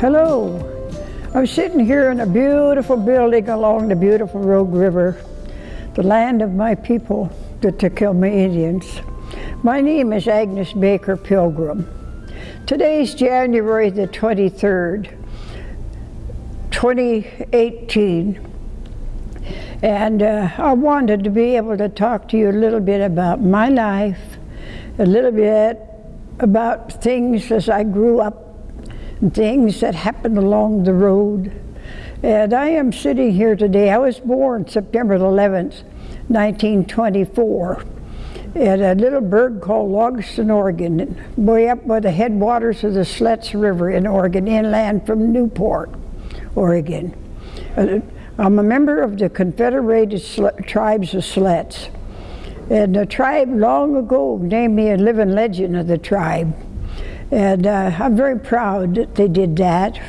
Hello. I'm sitting here in a beautiful building along the beautiful Rogue River, the land of my people, the Takelma Indians. My name is Agnes Baker Pilgrim. Today's January the 23rd, 2018, and uh, I wanted to be able to talk to you a little bit about my life, a little bit about things as I grew up things that happened along the road. And I am sitting here today. I was born September 11th, 1924, at a little burg called Logsden, Oregon, way up by the headwaters of the Siletz River in Oregon, inland from Newport, Oregon. Uh, I'm a member of the Confederated Sl Tribes of Siletz. And the tribe long ago named me a living legend of the tribe. And uh, I'm very proud that they did that.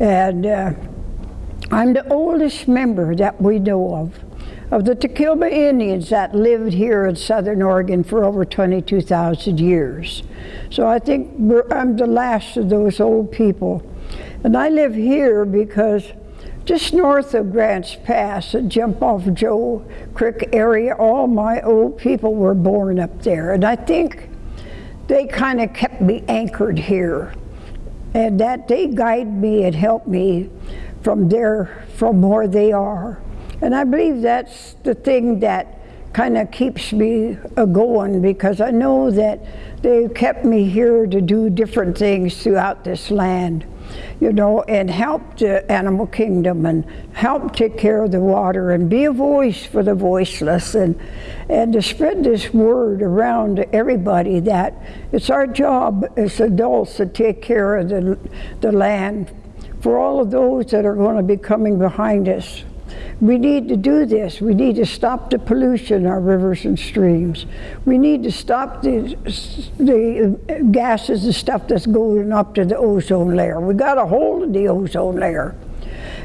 And uh, I'm the oldest member that we know of, of the Takelma Indians that lived here in Southern Oregon for over 22,000 years. So I think I'm the last of those old people. And I live here because just north of Grants Pass, and jump off Joe Creek area, all my old people were born up there. And I think they kind of kept me anchored here. And that they guide me and help me from there, from where they are. And I believe that's the thing that kind of keeps me a going because I know that they kept me here to do different things throughout this land you know, and help the animal kingdom and help take care of the water and be a voice for the voiceless and, and to spread this word around to everybody that it's our job as adults to take care of the, the land for all of those that are going to be coming behind us. We need to do this. We need to stop the pollution in our rivers and streams. We need to stop the, the gases and stuff that's going up to the ozone layer. We've got a hold of the ozone layer.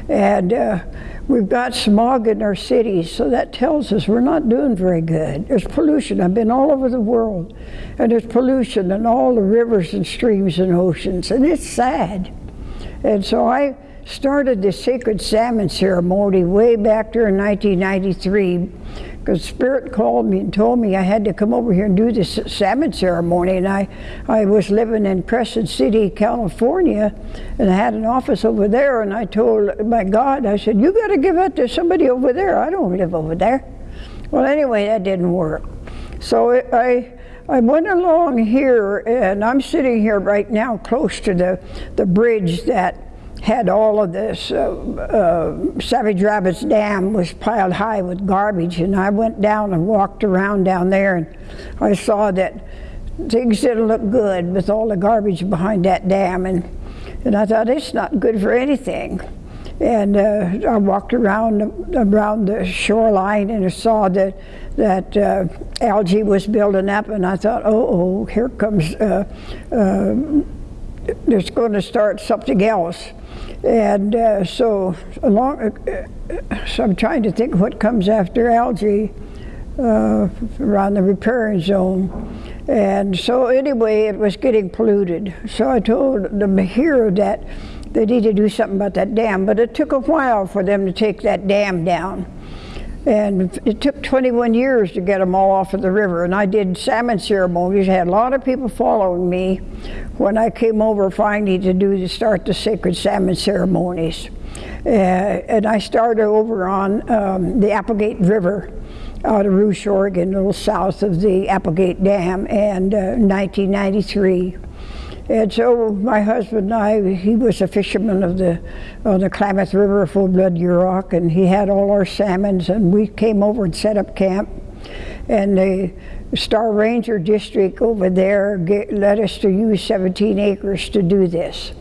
And uh, we've got smog in our cities, so that tells us we're not doing very good. There's pollution. I've been all over the world, and there's pollution in all the rivers and streams and oceans, and it's sad. And so I started the sacred salmon ceremony way back there in 1993 because Spirit called me and told me I had to come over here and do this salmon ceremony. And I, I was living in Crescent City, California, and I had an office over there. And I told my God, I said, You got to give it to somebody over there. I don't live over there. Well, anyway, that didn't work. So I. I went along here, and I'm sitting here right now close to the, the bridge that had all of this. Uh, uh, Savage Rapids Dam was piled high with garbage, and I went down and walked around down there, and I saw that things didn't look good with all the garbage behind that dam, and, and I thought, it's not good for anything. And uh, I walked around around the shoreline and I saw that that uh, algae was building up, and I thought, oh, oh here comes, uh, uh there's going to start something else. And uh, so, along, uh, so I'm trying to think what comes after algae uh, around the riparian zone. And so anyway, it was getting polluted. So I told them here that they need to do something about that dam, but it took a while for them to take that dam down. And it took 21 years to get them all off of the river. And I did salmon ceremonies. Had a lot of people following me when I came over finally to do to start the sacred salmon ceremonies. Uh, and I started over on um, the Applegate River out of Ruch, Oregon, a little south of the Applegate Dam, and uh, 1993. And so my husband and I, he was a fisherman of the on the Klamath River, Full Blood Yurok, and he had all our salmons, and we came over and set up camp. And the Star Ranger District over there get, let us to use 17 acres to do this.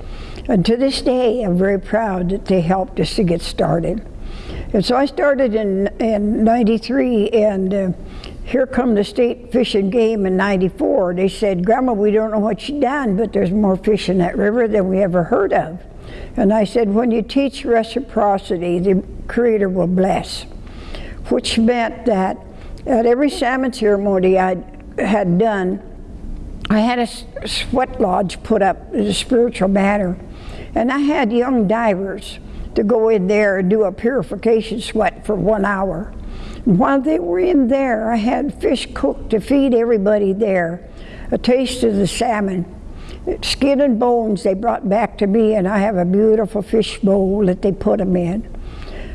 And to this day, I'm very proud that they helped us to get started. And so I started in, in 93, and uh, here come the state fish and game in 94. They said, Grandma, we don't know what you done, but there's more fish in that river than we ever heard of. And I said, when you teach reciprocity, the Creator will bless. Which meant that at every salmon ceremony I had done, I had a sweat lodge put up in a spiritual matter. And I had young divers to go in there and do a purification sweat for one hour. While they were in there, I had fish cooked to feed everybody there, a taste of the salmon. Skin and bones they brought back to me, and I have a beautiful fish bowl that they put them in.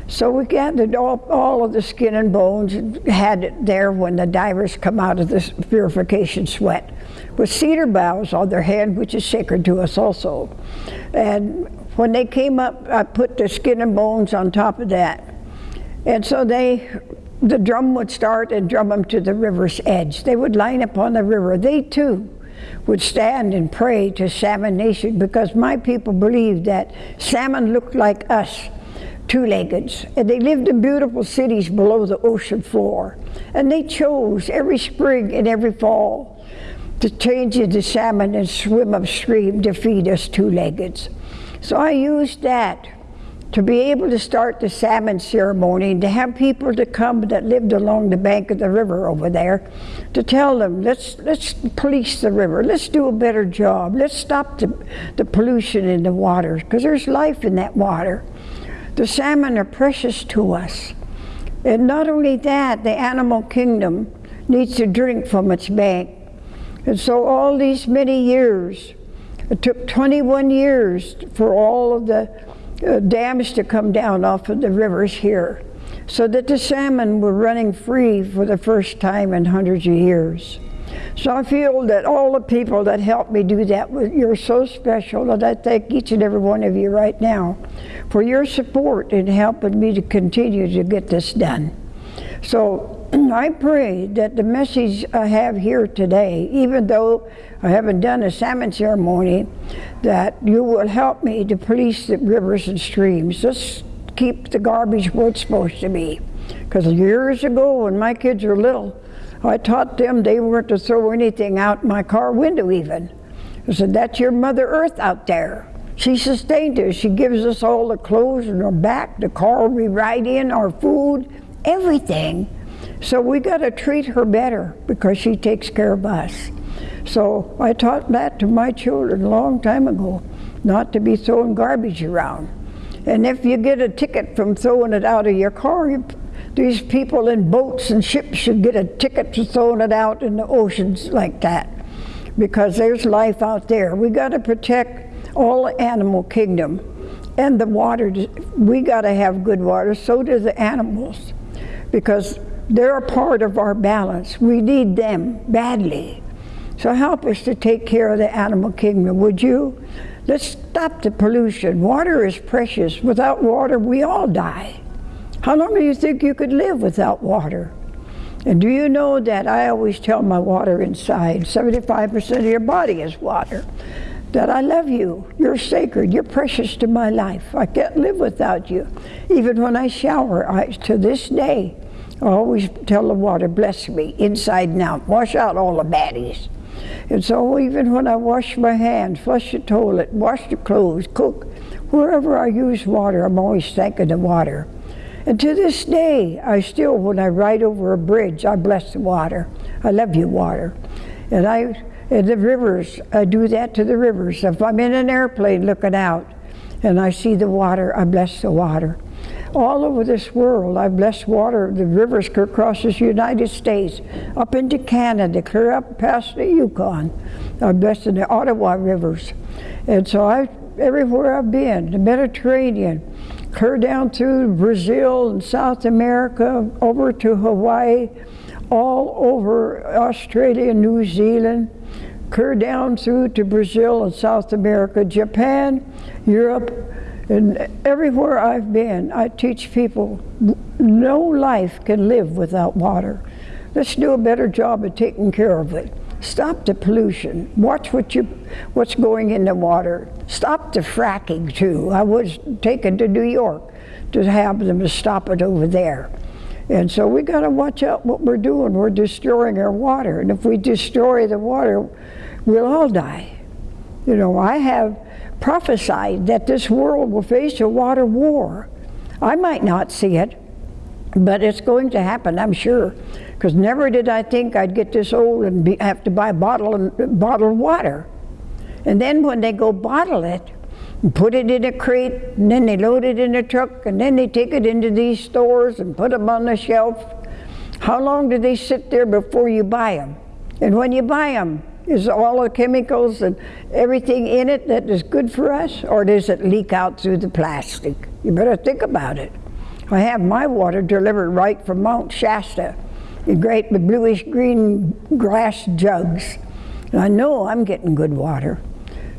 So we gathered all, all of the skin and bones and had it there when the divers come out of this purification sweat with cedar boughs on their head, which is sacred to us also. And when they came up, I put the skin and bones on top of that. And so they, the drum would start and drum them to the river's edge. They would line up on the river. They too would stand and pray to Salmon Nation because my people believed that salmon looked like us two-leggeds. And they lived in beautiful cities below the ocean floor. And they chose every spring and every fall to change into salmon and swim upstream to feed us two-leggeds. So I used that to be able to start the salmon ceremony and to have people to come that lived along the bank of the river over there to tell them let's let's police the river let's do a better job let's stop the, the pollution in the water because there's life in that water the salmon are precious to us. And not only that, the animal kingdom needs to drink from its bank. And so all these many years, it took 21 years for all of the uh, dams to come down off of the rivers here so that the salmon were running free for the first time in hundreds of years. So I feel that all the people that helped me do that, you're so special, and I thank each and every one of you right now for your support in helping me to continue to get this done. So I pray that the message I have here today, even though I haven't done a salmon ceremony, that you will help me to police the rivers and streams. Just keep the garbage where it's supposed to be. Because years ago, when my kids were little, I taught them they weren't to throw anything out my car window even. I said, that's your Mother Earth out there. She sustained us. She gives us all the clothes and our back, the car we ride in, our food, everything. So we got to treat her better because she takes care of us. So I taught that to my children a long time ago, not to be throwing garbage around. And if you get a ticket from throwing it out of your car, you, these people in boats and ships should get a ticket for throwing it out in the oceans like that because there's life out there. We got to protect all the animal kingdom and the water. We got to have good water, so do the animals, because they're a part of our balance. We need them badly. So help us to take care of the animal kingdom, would you? Let's stop the pollution. Water is precious. Without water, we all die. How long do you think you could live without water? And do you know that I always tell my water inside, 75% of your body is water that I love you. You're sacred. You're precious to my life. I can't live without you. Even when I shower, I, to this day, always tell the water, bless me, inside and out. Wash out all the baddies. And so even when I wash my hands, flush the toilet, wash the clothes, cook, wherever I use water, I'm always thanking the water. And to this day, I still, when I ride over a bridge, I bless the water. I love you, water. And I and the rivers, I do that to the rivers. If I'm in an airplane looking out and I see the water, I bless the water. All over this world, I bless water. The rivers across the United States, up into Canada, clear up past the Yukon. i've bless the Ottawa rivers. And so I, everywhere I've been, the Mediterranean, clear down through Brazil and South America, over to Hawaii, all over Australia, New Zealand, clear down through to Brazil and South America, Japan, Europe, and everywhere I've been, I teach people no life can live without water. Let's do a better job of taking care of it. Stop the pollution. Watch what you, what's going in the water. Stop the fracking too. I was taken to New York to have them to stop it over there. And so we got to watch out what we're doing. We're destroying our water. And if we destroy the water, we'll all die. You know, I have prophesied that this world will face a water war. I might not see it, but it's going to happen, I'm sure. Because never did I think I'd get this old and be, have to buy bottle and, bottled water. And then when they go bottle it, and put it in a crate, and then they load it in a truck, and then they take it into these stores and put them on the shelf. How long do they sit there before you buy them? And when you buy them, is all the chemicals and everything in it that is good for us, or does it leak out through the plastic? You better think about it. I have my water delivered right from Mount Shasta in great bluish green glass jugs. And I know I'm getting good water.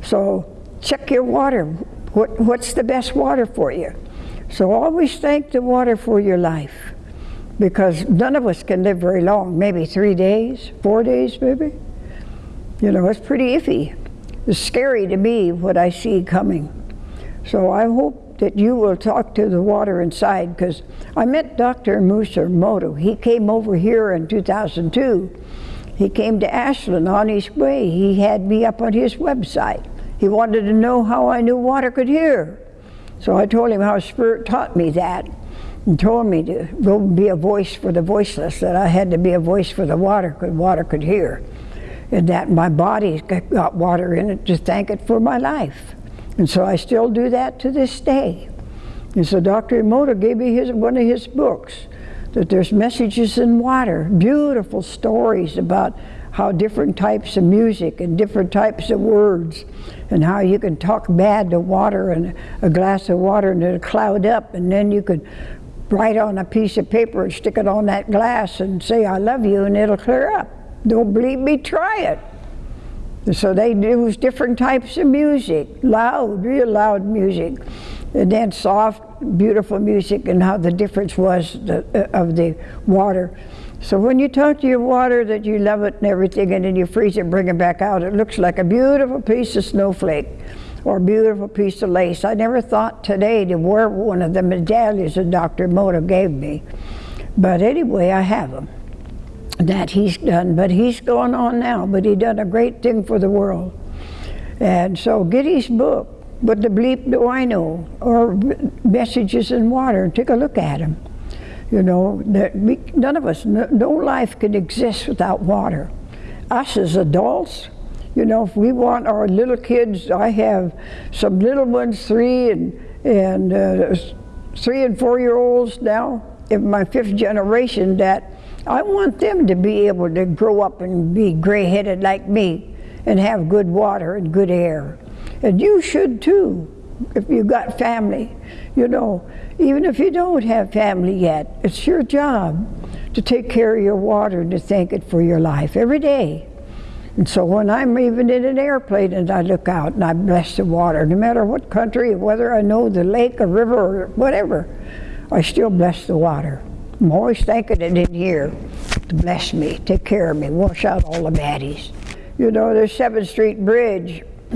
So check your water. What, what's the best water for you? So always thank the water for your life because none of us can live very long, maybe three days, four days maybe. You know, it's pretty iffy. It's scary to me what I see coming. So I hope that you will talk to the water inside because I met Dr. Masaru Emoto. He came over here in 2002. He came to Ashland on his way. He had me up on his website. He wanted to know how I knew water could hear. So I told him how Spirit taught me that and told me to go be a voice for the voiceless, that I had to be a voice for the water because water could hear and that my body got water in it to thank it for my life. And so I still do that to this day. And so Dr. Emoto gave me his, one of his books, that there's messages in water, beautiful stories about how different types of music and different types of words and how you can talk bad to water and a glass of water and it'll cloud up and then you could write on a piece of paper and stick it on that glass and say I love you and it'll clear up. Don't believe me? Try it. So they use different types of music, loud, real loud music, and then soft, beautiful music, and how the difference was the, uh, of the water. So when you talk to your water that you love it and everything, and then you freeze it and bring it back out, it looks like a beautiful piece of snowflake or a beautiful piece of lace. I never thought today to wear one of the medallions that Dr. Emoto gave me. But anyway, I have them that he's done, but he's going on now, but he done a great thing for the world. And so get his book, What the Bleep Do I Know, or Messages in Water, take a look at them. You know, we, none of us, no, no life can exist without water. Us as adults, you know, if we want our little kids, I have some little ones, three and, and uh, three and four year olds now, in my fifth generation that I want them to be able to grow up and be gray-headed like me and have good water and good air. And you should too, if you've got family. You know, even if you don't have family yet, it's your job to take care of your water and to thank it for your life every day. And so when I'm even in an airplane and I look out and I bless the water, no matter what country, whether I know the lake, a river, or whatever, I still bless the water. I'm always thanking it in here to bless me, take care of me, wash out all the baddies. You know, there's 7th Street Bridge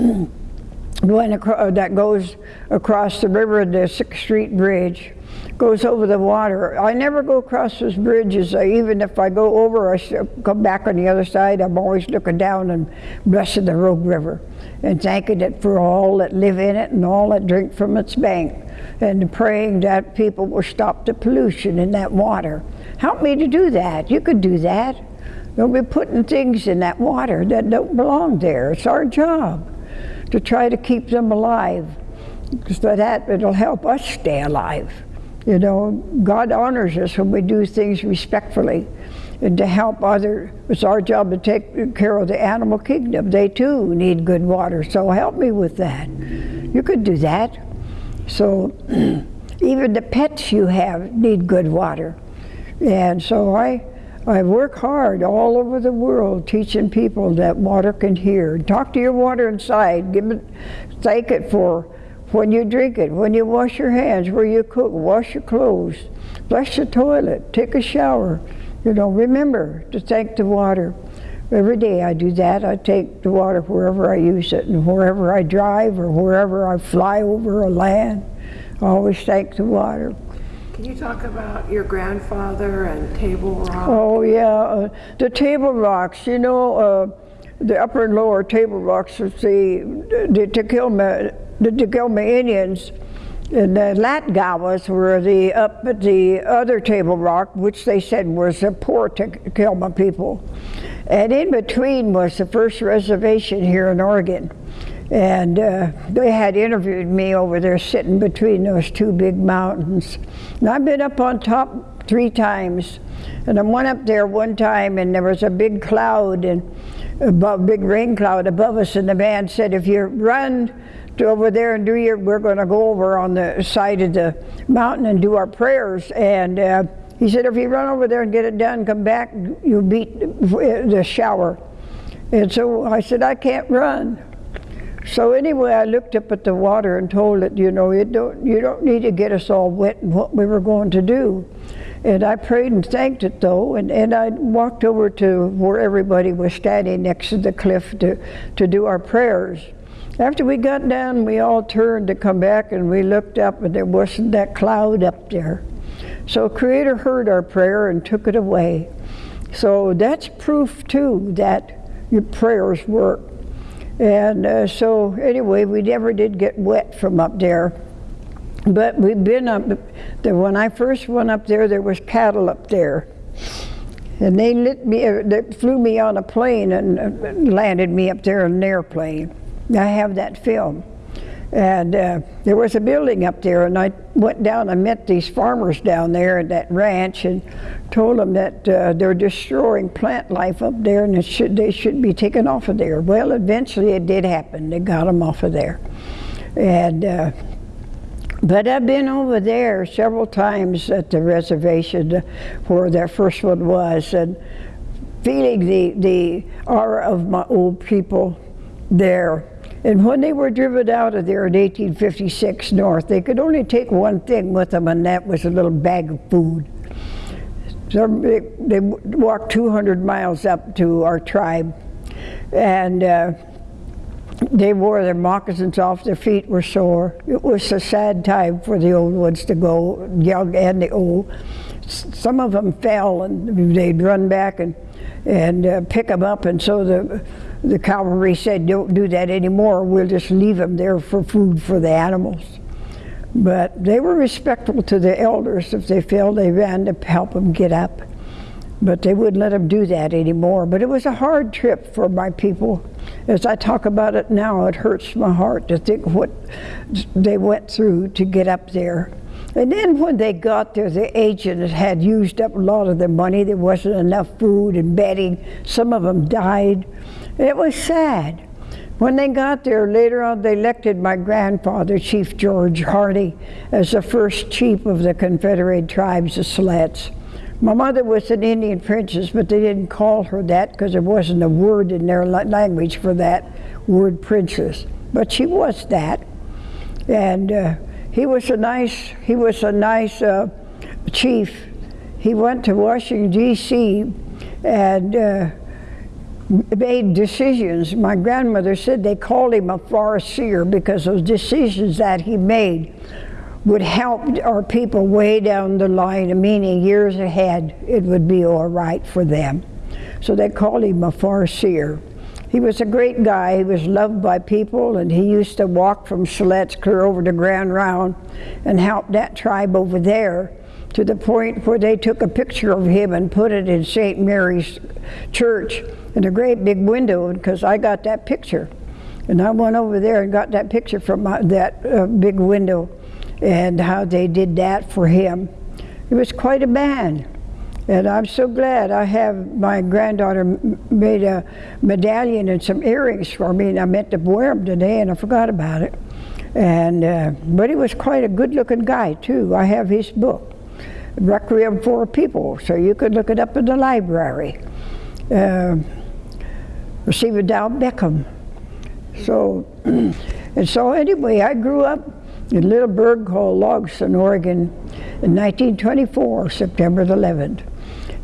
across, uh, that goes across the river, the 6th Street Bridge goes over the water. I never go across those bridges. Even if I go over, I come back on the other side. I'm always looking down and blessing the Rogue River and thanking it for all that live in it and all that drink from its bank and praying that people will stop the pollution in that water. Help me to do that. You could do that. Don't be putting things in that water that don't belong there. It's our job to try to keep them alive. So that it'll help us stay alive. You know, God honors us when we do things respectfully and to help others. It's our job to take care of the animal kingdom. They too need good water, so help me with that. You could do that. So even the pets you have need good water. And so I, I work hard all over the world teaching people that water can hear. Talk to your water inside. Give it, thank it for when you drink it, when you wash your hands, where you cook, wash your clothes, flush the toilet, take a shower. You know, remember to thank the water. Every day I do that. I take the water wherever I use it and wherever I drive or wherever I fly over a land. I always thank the water. Can you talk about your grandfather and Table Rock? Oh, yeah, uh, the Table Rocks, you know, uh, the upper and lower Table Rocks was the, the Takelma, the Takelma Indians. And the Latgawas were the up at the other Table Rock, which they said was the poor Takelma people. And in between was the first reservation here in Oregon. And uh, they had interviewed me over there sitting between those two big mountains. And I've been up on top three times. And I went up there one time and there was a big cloud and above, big rain cloud above us and the man said, if you run to over there and do your, we're going to go over on the side of the mountain and do our prayers. And uh, he said, if you run over there and get it done, come back, you'll beat the shower. And so I said, I can't run. So anyway, I looked up at the water and told it, you know, you don't, you don't need to get us all wet what we were going to do. And I prayed and thanked it though, and, and I walked over to where everybody was standing next to the cliff to, to do our prayers. After we got down, we all turned to come back and we looked up and there wasn't that cloud up there. So Creator heard our prayer and took it away. So that's proof too that your prayers work. And uh, so anyway, we never did get wet from up there. But we've been up, there, when I first went up there, there was cattle up there. And they lit me, uh, they flew me on a plane and uh, landed me up there in an airplane. I have that film. And uh, there was a building up there, and I went down and met these farmers down there at that ranch and told them that uh, they're destroying plant life up there and should, they should be taken off of there. Well, eventually it did happen. They got them off of there. And, uh, but I've been over there several times at the reservation where that first one was and feeling the, the aura of my old people there and when they were driven out of there in 1856 north, they could only take one thing with them, and that was a little bag of food. So they, they walked 200 miles up to our tribe, and uh, they wore their moccasins off, their feet were sore. It was a sad time for the old ones to go, young and the old. Some of them fell, and they'd run back and, and uh, pick them up, and so the the cavalry said, don't do that anymore. We'll just leave them there for food for the animals. But they were respectful to the elders. If they fell, they ran to help them get up. But they wouldn't let them do that anymore. But it was a hard trip for my people. As I talk about it now, it hurts my heart to think what they went through to get up there. And then when they got there, the agent had used up a lot of their money. There wasn't enough food and bedding. Some of them died. It was sad. When they got there, later on, they elected my grandfather, Chief George Harney, as the first chief of the Confederate tribes of Siletz. My mother was an Indian princess, but they didn't call her that because there wasn't a word in their language for that word princess. But she was that. And uh, he was a nice, he was a nice uh, chief. He went to Washington, D.C., and uh, made decisions. My grandmother said they called him a farseer because those decisions that he made would help our people way down the line, meaning years ahead it would be all right for them. So they called him a farseer. He was a great guy. He was loved by people, and he used to walk from clear over to Grand Ronde and help that tribe over there to the point where they took a picture of him and put it in St. Mary's Church in a great big window because I got that picture. And I went over there and got that picture from my, that uh, big window and how they did that for him. It was quite a man. And I'm so glad I have my granddaughter made a medallion and some earrings for me, and I meant to wear them today, and I forgot about it. And uh, but he was quite a good-looking guy too. I have his book, Requiem for People, so you could look it up in the library. Uh, Receiver Dow Beckham. So, and so anyway, I grew up in a little burg called Logsden, Oregon in 1924, September the 11th.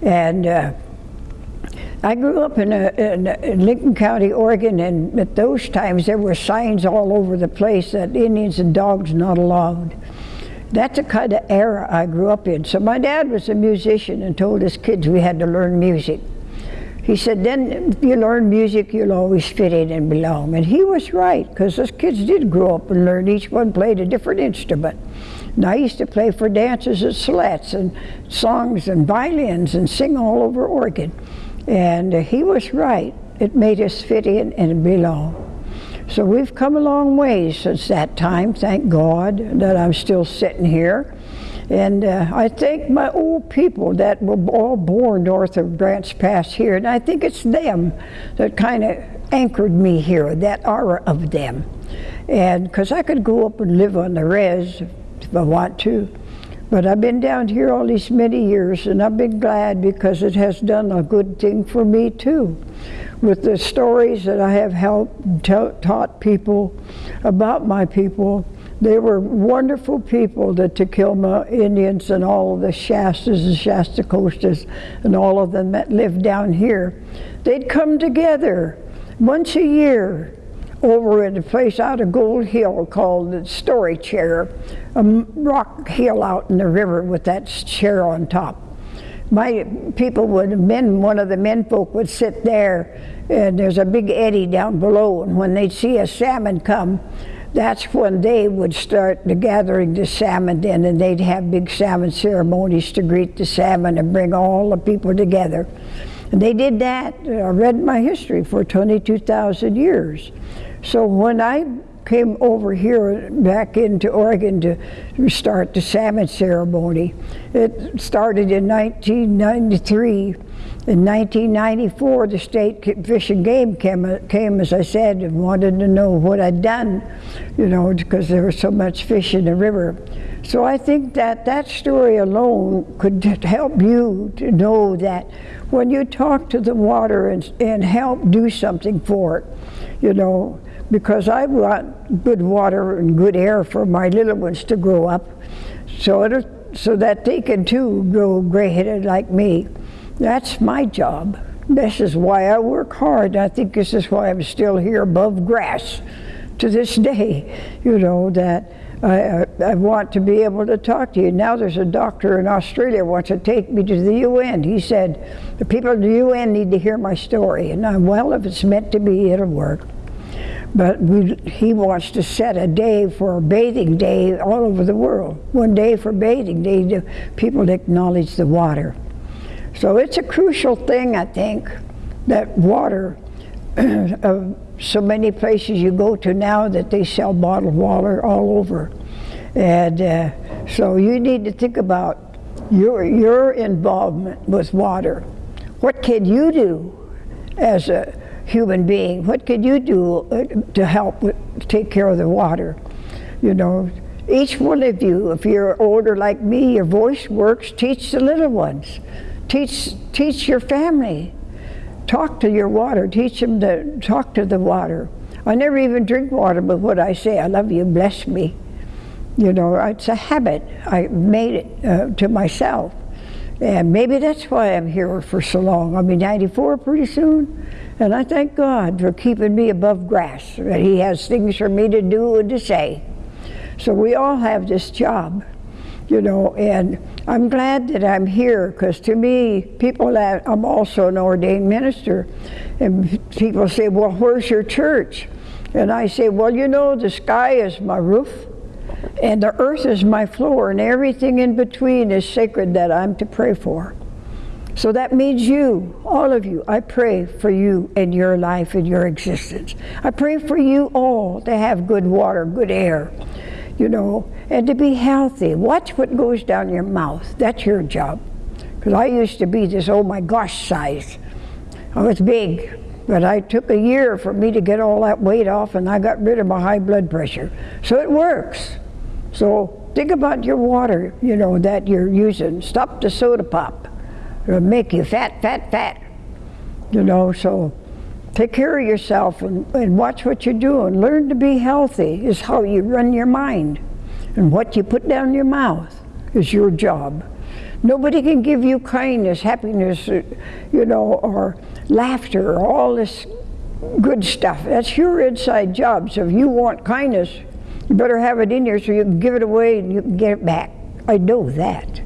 And uh, I grew up in, a, in, in, Lincoln County, Oregon, and at those times there were signs all over the place that Indians and dogs not allowed. That's the kind of era I grew up in. So my dad was a musician and told his kids we had to learn music. He said, then if you learn music, you'll always fit in and belong. And he was right, because those kids did grow up and learn. Each one played a different instrument. And I used to play for dances at sleds and songs and violins and sing all over Oregon. And he was right. It made us fit in and belong. So we've come a long way since that time. Thank God that I'm still sitting here. And uh, I thank my old people that were all born north of Grants Pass here. And I think it's them that kind of anchored me here, that aura of them. And because I could go up and live on the res if I want to. But I've been down here all these many years and I've been glad because it has done a good thing for me too. With the stories that I have helped taught people about my people, they were wonderful people, the Takelma Indians and all of the Shastas and Shastacostas and all of them that lived down here. They'd come together once a year over in a place out of Gold Hill called the Story Chair, a rock hill out in the river with that chair on top. My people would, men, one of the men folk would sit there and there's a big eddy down below and when they'd see a salmon come, that's when they would start the gathering the salmon in and they'd have big salmon ceremonies to greet the salmon and bring all the people together. And they did that, I read my history, for 22,000 years. So when I came over here back into Oregon to start the salmon ceremony, it started in 1993. In 1994, the state fish and game came, came, as I said, and wanted to know what I'd done, you know, because there was so much fish in the river. So I think that that story alone could help you to know that when you talk to the water and, and help do something for it, you know, because I want good water and good air for my little ones to grow up so, so that they can too grow gray-headed like me. That's my job. This is why I work hard. I think this is why I'm still here above grass to this day, you know, that I, I, want to be able to talk to you. Now there's a doctor in Australia wants to take me to the UN. He said, the people in the UN need to hear my story. And I'm, well, if it's meant to be, it'll work. But we, he wants to set a day for a bathing day all over the world. One day for bathing day people acknowledge the water. So it's a crucial thing, I think, that water, uh, so many places you go to now that they sell bottled water all over. And uh, so you need to think about your, your involvement with water. What can you do as a human being. What could you do uh, to help take care of the water? You know, each one of you, if you're older like me, your voice works, teach the little ones. Teach, teach your family. Talk to your water. Teach them to talk to the water. I never even drink water, but what I say, I love you, bless me. You know, it's a habit. I made it uh, to myself. And maybe that's why I'm here for so long. I'll be 94 pretty soon. And I thank God for keeping me above grass, that He has things for me to do and to say. So we all have this job, you know, and I'm glad that I'm here because to me, people that I'm also an ordained minister, and people say, Well, where's your church? And I say, Well, you know, the sky is my roof, and the earth is my floor, and everything in between is sacred that I'm to pray for. So that means you, all of you. I pray for you and your life and your existence. I pray for you all to have good water, good air, you know, and to be healthy. Watch what goes down your mouth. That's your job. Because I used to be this, oh my gosh, size. I was big, but I took a year for me to get all that weight off and I got rid of my high blood pressure. So it works. So think about your water, you know, that you're using. Stop the soda pop. It'll make you fat, fat, fat. You know, so take care of yourself and, and watch what you do and Learn to be healthy is how you run your mind. And what you put down your mouth is your job. Nobody can give you kindness, happiness, uh, you know, or laughter, or all this good stuff. That's your inside job. So if you want kindness, You better have it in here so you can give it away and you can get it back. I know that.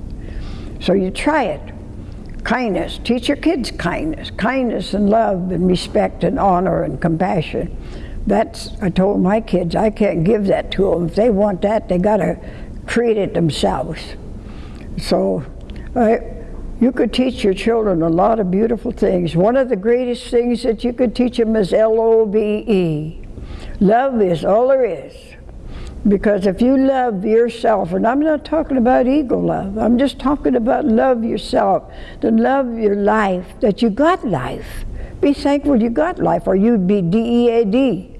So you try it. Kindness. Teach your kids kindness. Kindness and love and respect and honor and compassion. That's, I told my kids, I can't give that to them. If they want that, they got to create it themselves. So I, you could teach your children a lot of beautiful things. One of the greatest things that you could teach them is L-O-V-E. Love is all there is. Because if you love yourself, and I'm not talking about ego love, I'm just talking about love yourself, to love your life, that you got life. Be thankful you got life, or you'd be D-E-A-D,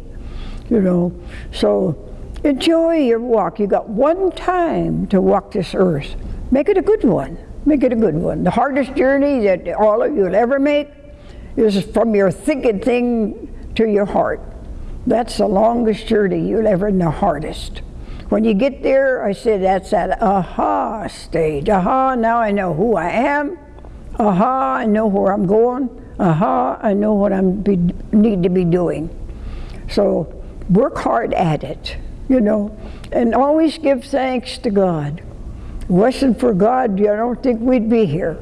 you know. So enjoy your walk. You got one time to walk this earth. Make it a good one. Make it a good one. The hardest journey that all of you will ever make is from your thinking thing to your heart. That's the longest journey you'll ever, and the hardest. When you get there, I say that's that aha stage. Aha, now I know who I am. Aha, I know where I'm going. Aha, I know what I need to be doing. So work hard at it, you know, and always give thanks to God. If it wasn't for God, I don't think we'd be here.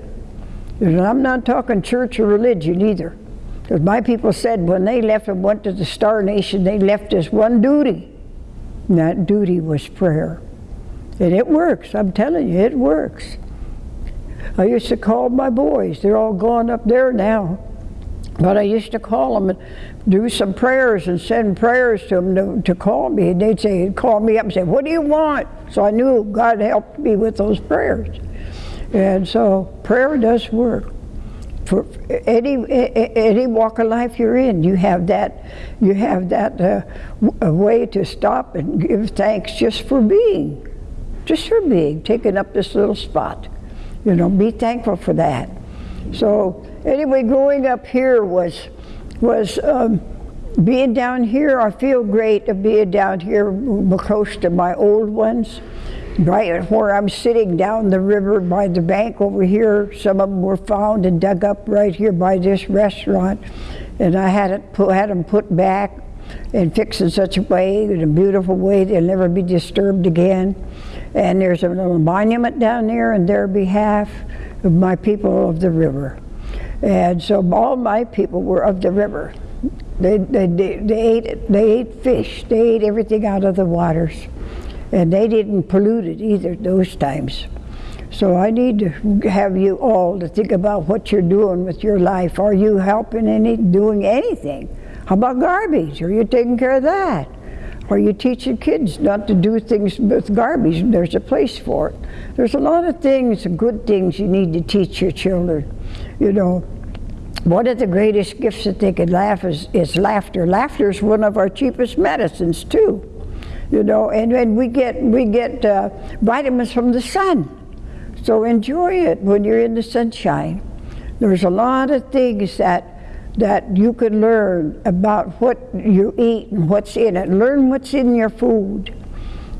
And I'm not talking church or religion either. Because my people said when they left and went to the Star Nation, they left us one duty. And that duty was prayer. And it works, I'm telling you, it works. I used to call my boys, they're all gone up there now. But I used to call them and do some prayers and send prayers to them to, to call me. And they'd say, call me up and say, what do you want? So I knew God helped me with those prayers. And so prayer does work for any any walk of life you're in, you have that you have that uh, way to stop and give thanks just for being, just for being, taking up this little spot. You know, be thankful for that. So anyway, growing up here was was um, being down here. I feel great of being down here close to my old ones right where I'm sitting down the river by the bank over here. Some of them were found and dug up right here by this restaurant. And I had, it put, had them put back and fixed in such a way, in a beautiful way, they'll never be disturbed again. And there's a little monument down there in their behalf of my people of the river. And so all my people were of the river. They, they, they, ate, they ate fish, they ate everything out of the waters. And they didn't pollute it either those times. So I need to have you all to think about what you're doing with your life. Are you helping any, doing anything? How about garbage? Are you taking care of that? Are you teaching kids not to do things with garbage? There's a place for it. There's a lot of things, good things you need to teach your children. You know, one of the greatest gifts that they could laugh is, is laughter. Laughter is one of our cheapest medicines too you know, and, and we get, we get uh, vitamins from the sun. So enjoy it when you're in the sunshine. There's a lot of things that, that you can learn about what you eat and what's in it. Learn what's in your food.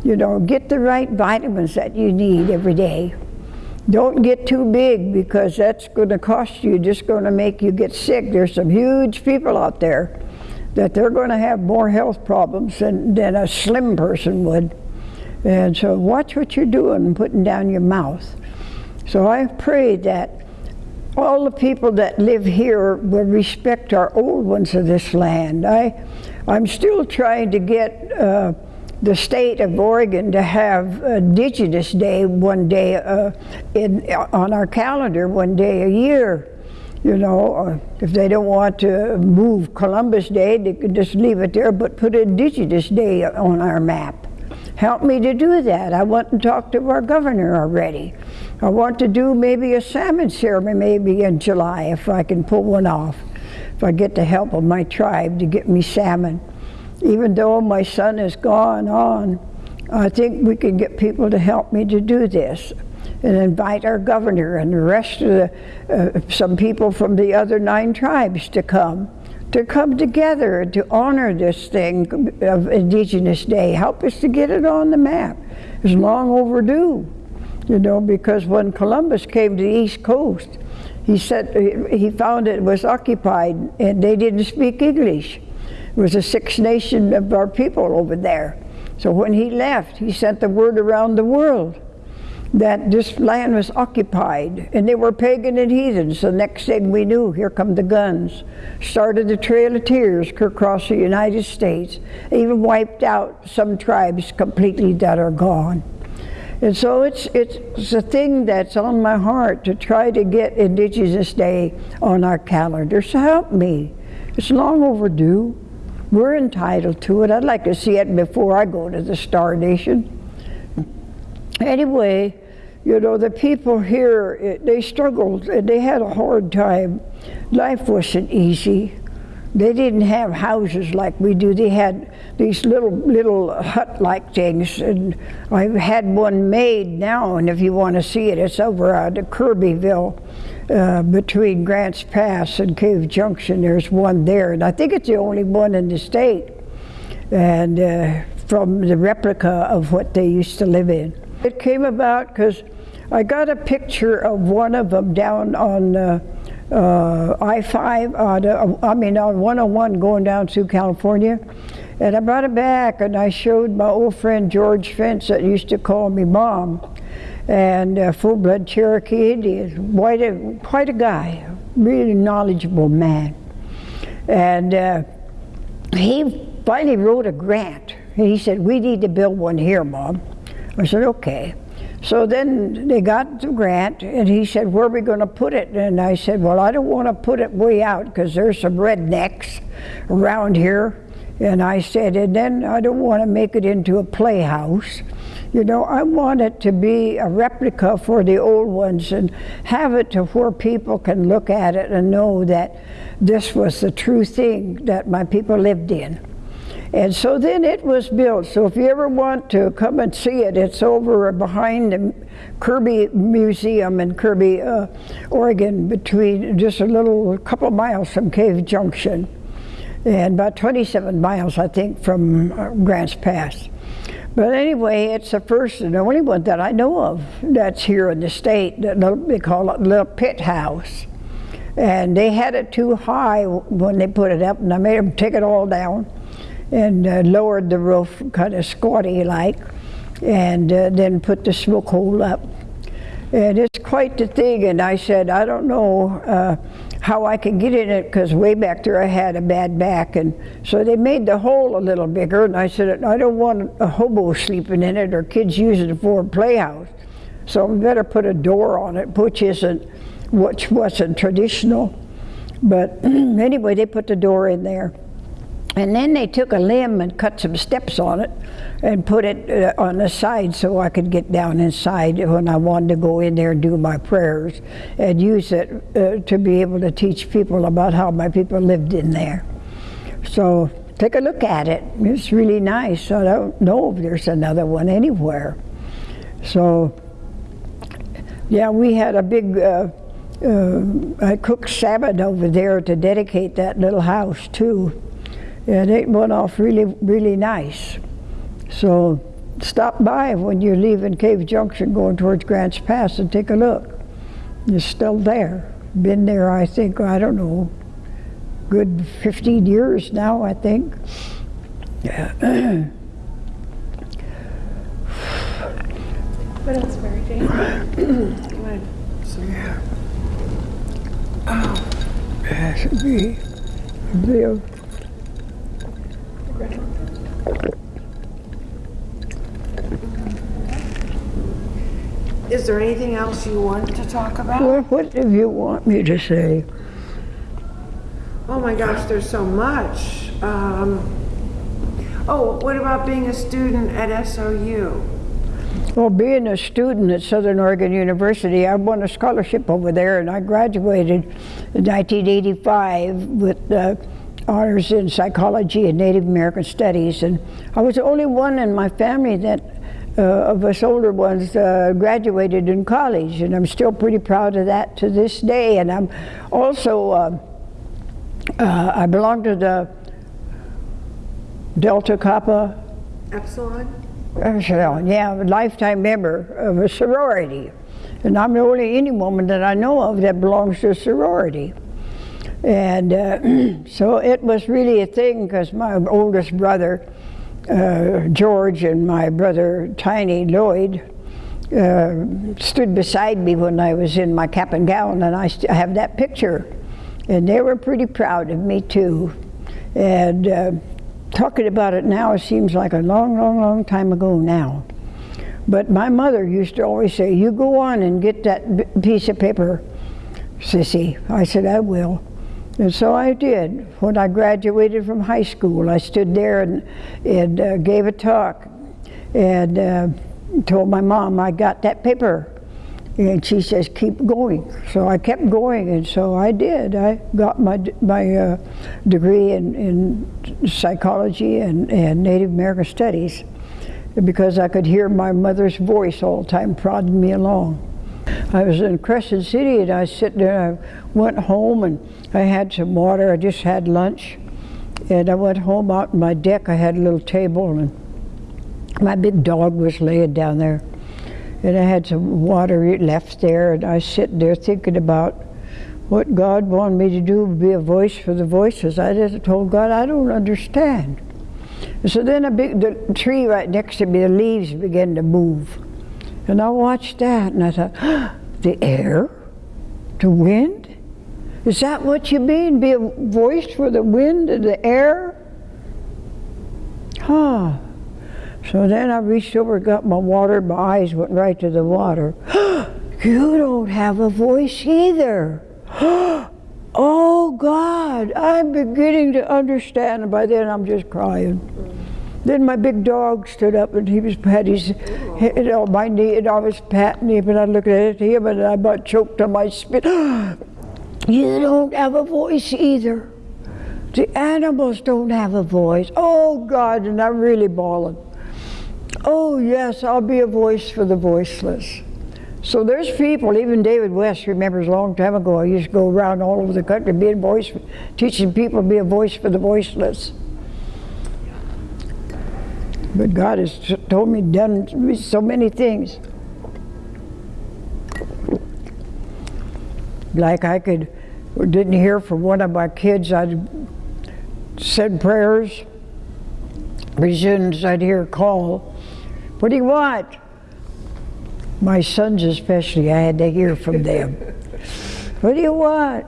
You know, get the right vitamins that you need every day. Don't get too big because that's going to cost you, just going to make you get sick. There's some huge people out there that they're going to have more health problems than, than a slim person would. And so watch what you're doing, putting down your mouth. So I pray that all the people that live here will respect our old ones of this land. I, I'm still trying to get uh, the state of Oregon to have Indigenous Day one day uh, in, on our calendar, one day a year. You know, if they don't want to move Columbus Day, they could just leave it there, but put Indigenous Day on our map. Help me to do that. I want to talk to our governor already. I want to do maybe a salmon ceremony maybe in July if I can pull one off. If I get the help of my tribe to get me salmon. Even though my son has gone on, I think we can get people to help me to do this and invite our governor and the rest of the, uh, some people from the other nine tribes to come, to come together to honor this thing of Indigenous Day. Help us to get it on the map. It's long overdue, you know, because when Columbus came to the East Coast, he said he found it was occupied and they didn't speak English. It was a Six Nation of our people over there. So when he left, he sent the word around the world that this land was occupied and they were pagan and heathens. The next thing we knew, here come the guns. Started the Trail of Tears across the United States. Even wiped out some tribes completely that are gone. And so it's, it's a thing that's on my heart to try to get Indigenous Day on our calendar. So help me. It's long overdue. We're entitled to it. I'd like to see it before I go to the Star Nation. Anyway, you know, the people here, it, they struggled. And they had a hard time. Life wasn't easy. They didn't have houses like we do. They had these little little hut-like things, and I've had one made now. And if you want to see it, it's over at Kerbyville, uh, between Grants Pass and Cave Junction. There's one there, and I think it's the only one in the state, and uh, from the replica of what they used to live in. It came about because I got a picture of one of them down on. Uh, uh, I-5, uh, I mean on 101 going down to California. And I brought it back and I showed my old friend George Fence that used to call me mom and uh, full-blood Cherokee Indian, quite a, quite a guy, really knowledgeable man. And uh, he finally wrote a grant. He said, we need to build one here, Mom. I said, okay. So then they got the grant, and he said, where are we going to put it? And I said, well, I don't want to put it way out because there's some rednecks around here. And I said, and then I don't want to make it into a playhouse. You know, I want it to be a replica for the old ones and have it to where people can look at it and know that this was the true thing that my people lived in. And so then it was built. So if you ever want to come and see it, it's over behind the Kerby Museum in Kerby, uh, Oregon, between just a little couple miles from Cave Junction, and about 27 miles, I think, from uh, Grants Pass. But anyway, it's the first and only one that I know of that's here in the state. That they call it Little Pit House. And they had it too high when they put it up, and I made them take it all down and uh, lowered the roof kind of squatty like and uh, then put the smoke hole up. And it's quite the thing and I said, I don't know uh, how I can get in it because way back there I had a bad back and so they made the hole a little bigger and I said, I don't want a hobo sleeping in it or kids using it for a playhouse. So I better put a door on it, which isn't, which wasn't traditional. But anyway, they put the door in there. And then they took a limb and cut some steps on it and put it uh, on the side so I could get down inside when I wanted to go in there and do my prayers and use it uh, to be able to teach people about how my people lived in there. So take a look at it. It's really nice. I don't know if there's another one anywhere. So yeah, we had a big, uh, uh I cooked salmon over there to dedicate that little house too and it went off really, really nice. So stop by when you're leaving Cave Junction going towards Grants Pass and take a look. It's still there. Been there, I think, I don't know, good 15 years now, I think. Yeah. What else, Mary Jane? Go ahead. So, yeah. Oh, that should be, be there anything else you want to talk about? Well, what do you want me to say? Oh my gosh, there's so much. Um, oh, what about being a student at SOU? Well, being a student at Southern Oregon University, I won a scholarship over there and I graduated in 1985 with uh, honors in psychology and Native American studies. And I was the only one in my family that uh, of us older ones uh, graduated in college, and I'm still pretty proud of that to this day. And I'm also, uh, uh I belong to the Delta Kappa Epsilon? Epsilon, yeah, a lifetime member of a sorority. And I'm the only any woman that I know of that belongs to a sorority. And uh, so it was really a thing because my oldest brother uh, George and my brother Tiny Lloyd uh, stood beside me when I was in my cap and gown, and I, I have that picture. And they were pretty proud of me too. And uh, talking about it now, it seems like a long, long, long time ago now. But my mother used to always say, You go on and get that piece of paper, Sissy. I said, I will. And so I did. When I graduated from high school, I stood there and, and uh, gave a talk and uh, told my mom I got that paper. And she says, keep going. So I kept going, and so I did. I got my, my uh, degree in, in psychology and, and Native American Studies because I could hear my mother's voice all the time prodding me along. I was in Crescent City and I sitting there, I went home and I had some water, I just had lunch. And I went home out on my deck, I had a little table and my big dog was laying down there. And I had some water left there and I sitting there thinking about what God wanted me to do, be a voice for the voices. I just told God, I don't understand. And So then a big the tree right next to me, the leaves began to move. And I watched that and I thought, the air? The wind? Is that what you mean? Be a voice for the wind and the air? Huh. So then I reached over, got my water, my eyes went right to the water. you don't have a voice either. oh God, I'm beginning to understand. And by then I'm just crying. Then my big dog stood up and he was had his head on my knee and I was patting him and I looked at him and I about choked on my spit. you don't have a voice either. The animals don't have a voice. Oh God, and I'm really bawling. Oh yes, I'll be a voice for the voiceless. So there's people, even David West remembers a long time ago, I used to go around all over the country being voice, teaching people to be a voice for the voiceless. But God has told me, done so many things. Like I could, didn't hear from one of my kids, I'd said prayers. Pretty soon as I'd hear a call, what do you want? My sons especially, I had to hear from them. what do you want?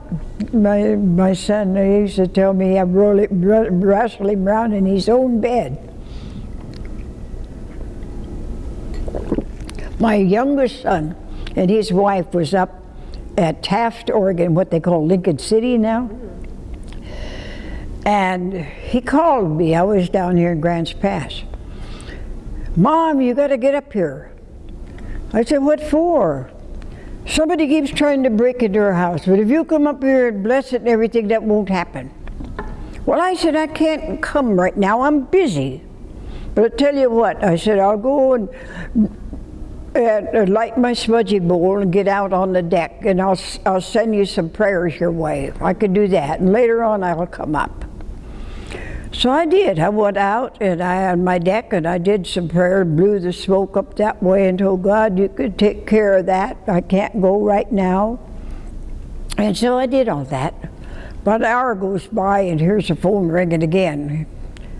My, my son, they used to tell me I'd wrestle him around in his own bed. My youngest son and his wife was up at Taft, Oregon, what they call Lincoln City now. And he called me. I was down here in Grants Pass. Mom, you got to get up here. I said, what for? Somebody keeps trying to break into our house, but if you come up here and bless it and everything, that won't happen. Well, I said, I can't come right now. I'm busy. But I tell you what, I said, I'll go and and uh, light my smudgy bowl and get out on the deck and I'll, I'll send you some prayers your way. I could do that and later on I'll come up. So I did. I went out and I on my deck and I did some prayer, blew the smoke up that way and told God you could take care of that. I can't go right now. And so I did all that. About an hour goes by and here's the phone ringing again.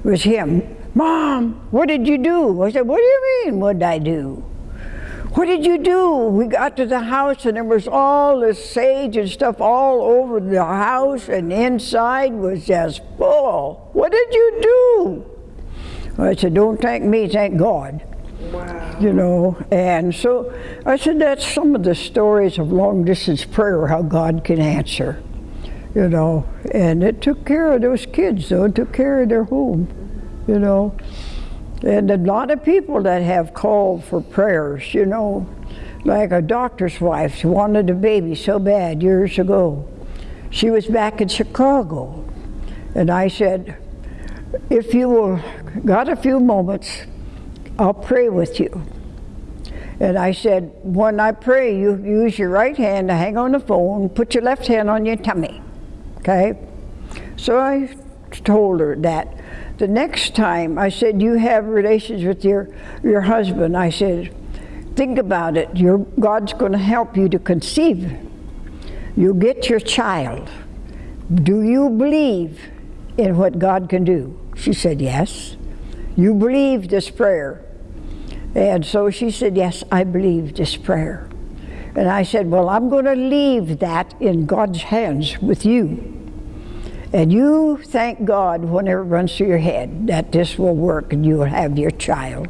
It was him. Mom, what did you do? I said, what do you mean, what did I do? What did you do? We got to the house and there was all this sage and stuff all over the house and inside was just full. What did you do? I said, don't thank me, thank God. Wow. You know, and so I said, that's some of the stories of long distance prayer, how God can answer. You know, and it took care of those kids, though, it took care of their home, you know. And a lot of people that have called for prayers, you know, like a doctor's wife, wanted a baby so bad years ago. She was back in Chicago. And I said, if you will, got a few moments, I'll pray with you. And I said, when I pray, you use your right hand to hang on the phone, put your left hand on your tummy, okay? So I told her that. The next time I said, you have relations with your, your husband, I said, think about it. Your, God's going to help you to conceive. You get your child. Do you believe in what God can do? She said, yes. You believe this prayer. And so she said, Yes, I believe this prayer. And I said, Well, I'm going to leave that in God's hands with you. And you thank God whenever it runs through your head that this will work and you will have your child.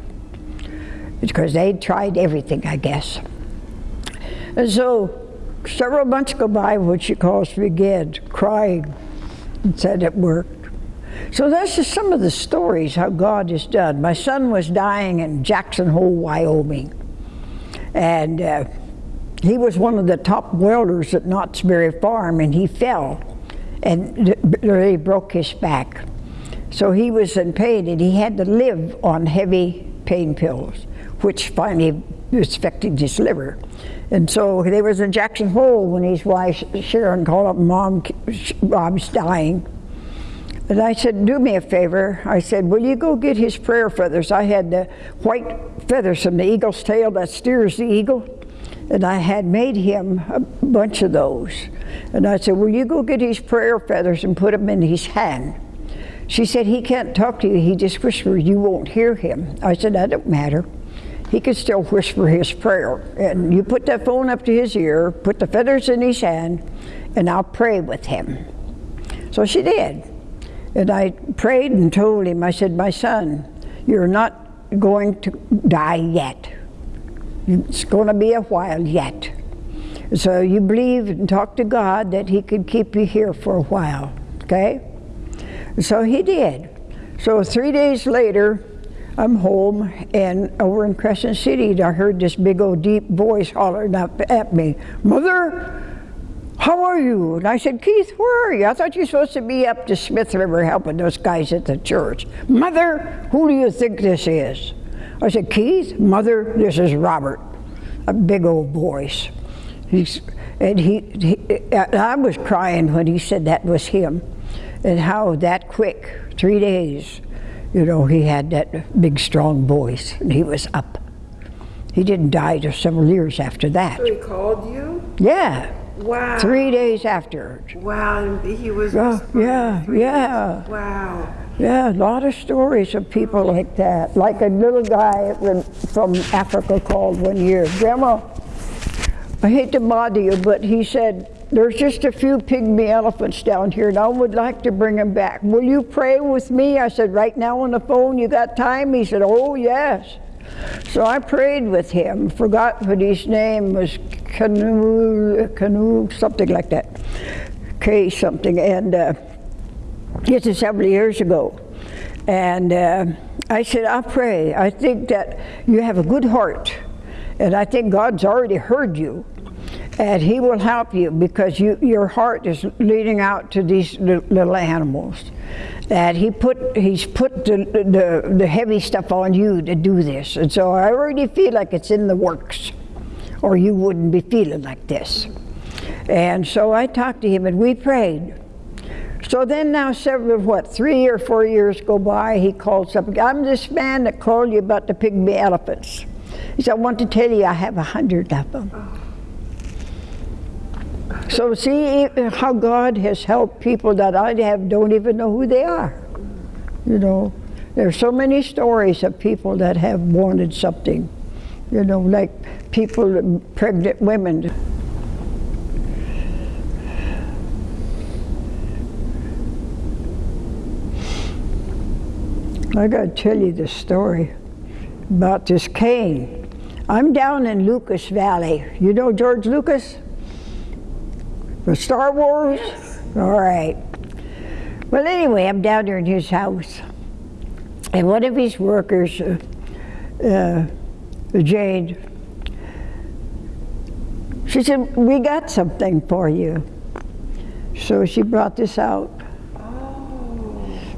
Because they tried everything, I guess. And so several months go by when she calls me again, crying, and said it worked. So that's just some of the stories how God has done. My son was dying in Jackson Hole, Wyoming. And uh, he was one of the top welders at Knott's Berry Farm, and he fell and really broke his back. So he was in pain, and he had to live on heavy pain pills, which finally affected his liver. And so they was in Jackson Hole when his wife Sharon called up, Mom, Bob's dying. And I said, do me a favor. I said, will you go get his prayer feathers? I had the white feathers from the eagle's tail that steers the eagle. And I had made him a bunch of those. And I said, will you go get his prayer feathers and put them in his hand? She said, he can't talk to you. He just whispers. You won't hear him. I said, that don't matter. He could still whisper his prayer. And you put that phone up to his ear, put the feathers in his hand, and I'll pray with him. So she did. And I prayed and told him, I said, my son, you're not going to die yet. It's going to be a while yet. So you believe and talk to God that he could keep you here for a while, okay? So he did. So three days later, I'm home, and over in Crescent City, I heard this big old deep voice hollering up at me, Mother, how are you? And I said, Keith, where are you? I thought you were supposed to be up to Smith River helping those guys at the church. Mother, who do you think this is? I said, Keith, Mother, this is Robert. A big old voice. He's, and he, he, I was crying when he said that was him. And how that quick, three days, you know, he had that big strong voice and he was up. He didn't die till several years after that. So he called you? Yeah. Wow. Three days after. Wow, and he was. Oh, yeah, yeah. days. Wow. Yeah, a lot of stories of people like that. Like a little guy from Africa called one year, Grandma, I hate to bother you, but he said, there's just a few pygmy elephants down here and I would like to bring them back. Will you pray with me? I said, right now on the phone, you got time? He said, oh yes. So I prayed with him, forgot what his name was, Canoe, Canoe, something like that, K something, and uh, this is several years ago. And uh, I said, I'll pray. I think that you have a good heart, and I think God's already heard you, and He will help you because you, your heart is leading out to these little animals. That He put He's put the, the, the heavy stuff on you to do this, and so I already feel like it's in the works, or you wouldn't be feeling like this. And so I talked to him, and we prayed. So then now several, what, three or four years go by, he calls up, I'm this man that called you about the pygmy elephants. He said, I want to tell you I have a hundred of them. So see how God has helped people that I have don't even know who they are. You know, there's so many stories of people that have wanted something. You know, like people, pregnant women. I got to tell you this story about this cane. I'm down in Lucas Valley. You know George Lucas? For Star Wars? Yes. All right. Well, anyway, I'm down there in his house. And one of his workers, uh, uh, Jade, she said, we got something for you. So she brought this out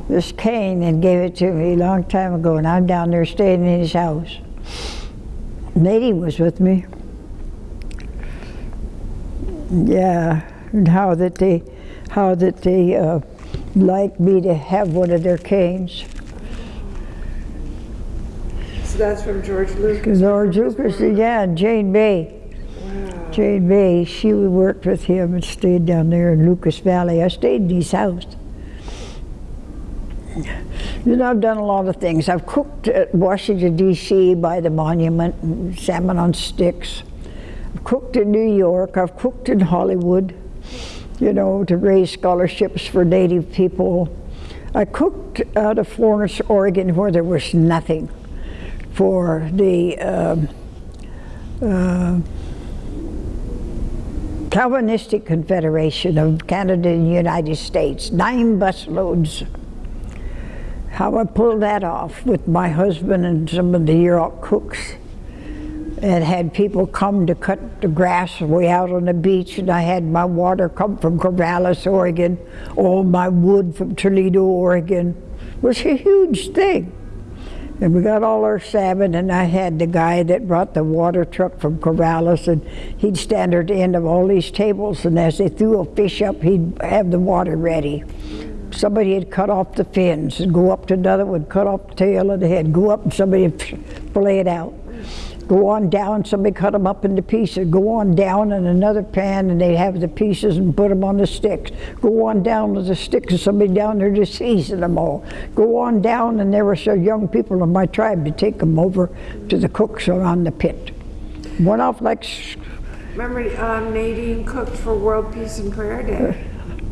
this cane and gave it to me a long time ago, and I'm down there staying in his house. Lady was with me. Yeah, and how that they, how that they uh, like me to have one of their canes. So that's from George Lucas. George Lucas, yeah, and Jane Bay. Wow. Jane Bay, she worked with him and stayed down there in Lucas Valley. I stayed in his house. You know, I've done a lot of things. I've cooked at Washington, D.C. by the monument, salmon on sticks. I've cooked in New York. I've cooked in Hollywood, you know, to raise scholarships for Native people. I cooked out of Florence, Oregon, where there was nothing for the um, uh, Calvinistic Confederation of Canada and United States, nine busloads. How I pulled that off with my husband and some of the Yurok cooks and had people come to cut the grass way out on the beach and I had my water come from Corvallis, Oregon, all my wood from Toledo, Oregon. It was a huge thing. And we got all our salmon, and I had the guy that brought the water truck from Corvallis, and he'd stand at the end of all these tables, and as they threw a fish up, he'd have the water ready. Somebody had cut off the fins, and go up to another one, cut off the tail of the head, go up, and somebody would fillet it out. Go on down, somebody cut them up into pieces. Go on down in another pan, and they'd have the pieces and put them on the sticks. Go on down with the sticks, and somebody down there to season them all. Go on down, and there were some young people in my tribe to take them over to the cooks around the pit. Went off like, Remember um, Nadine cooked for World Peace and Prayer Day?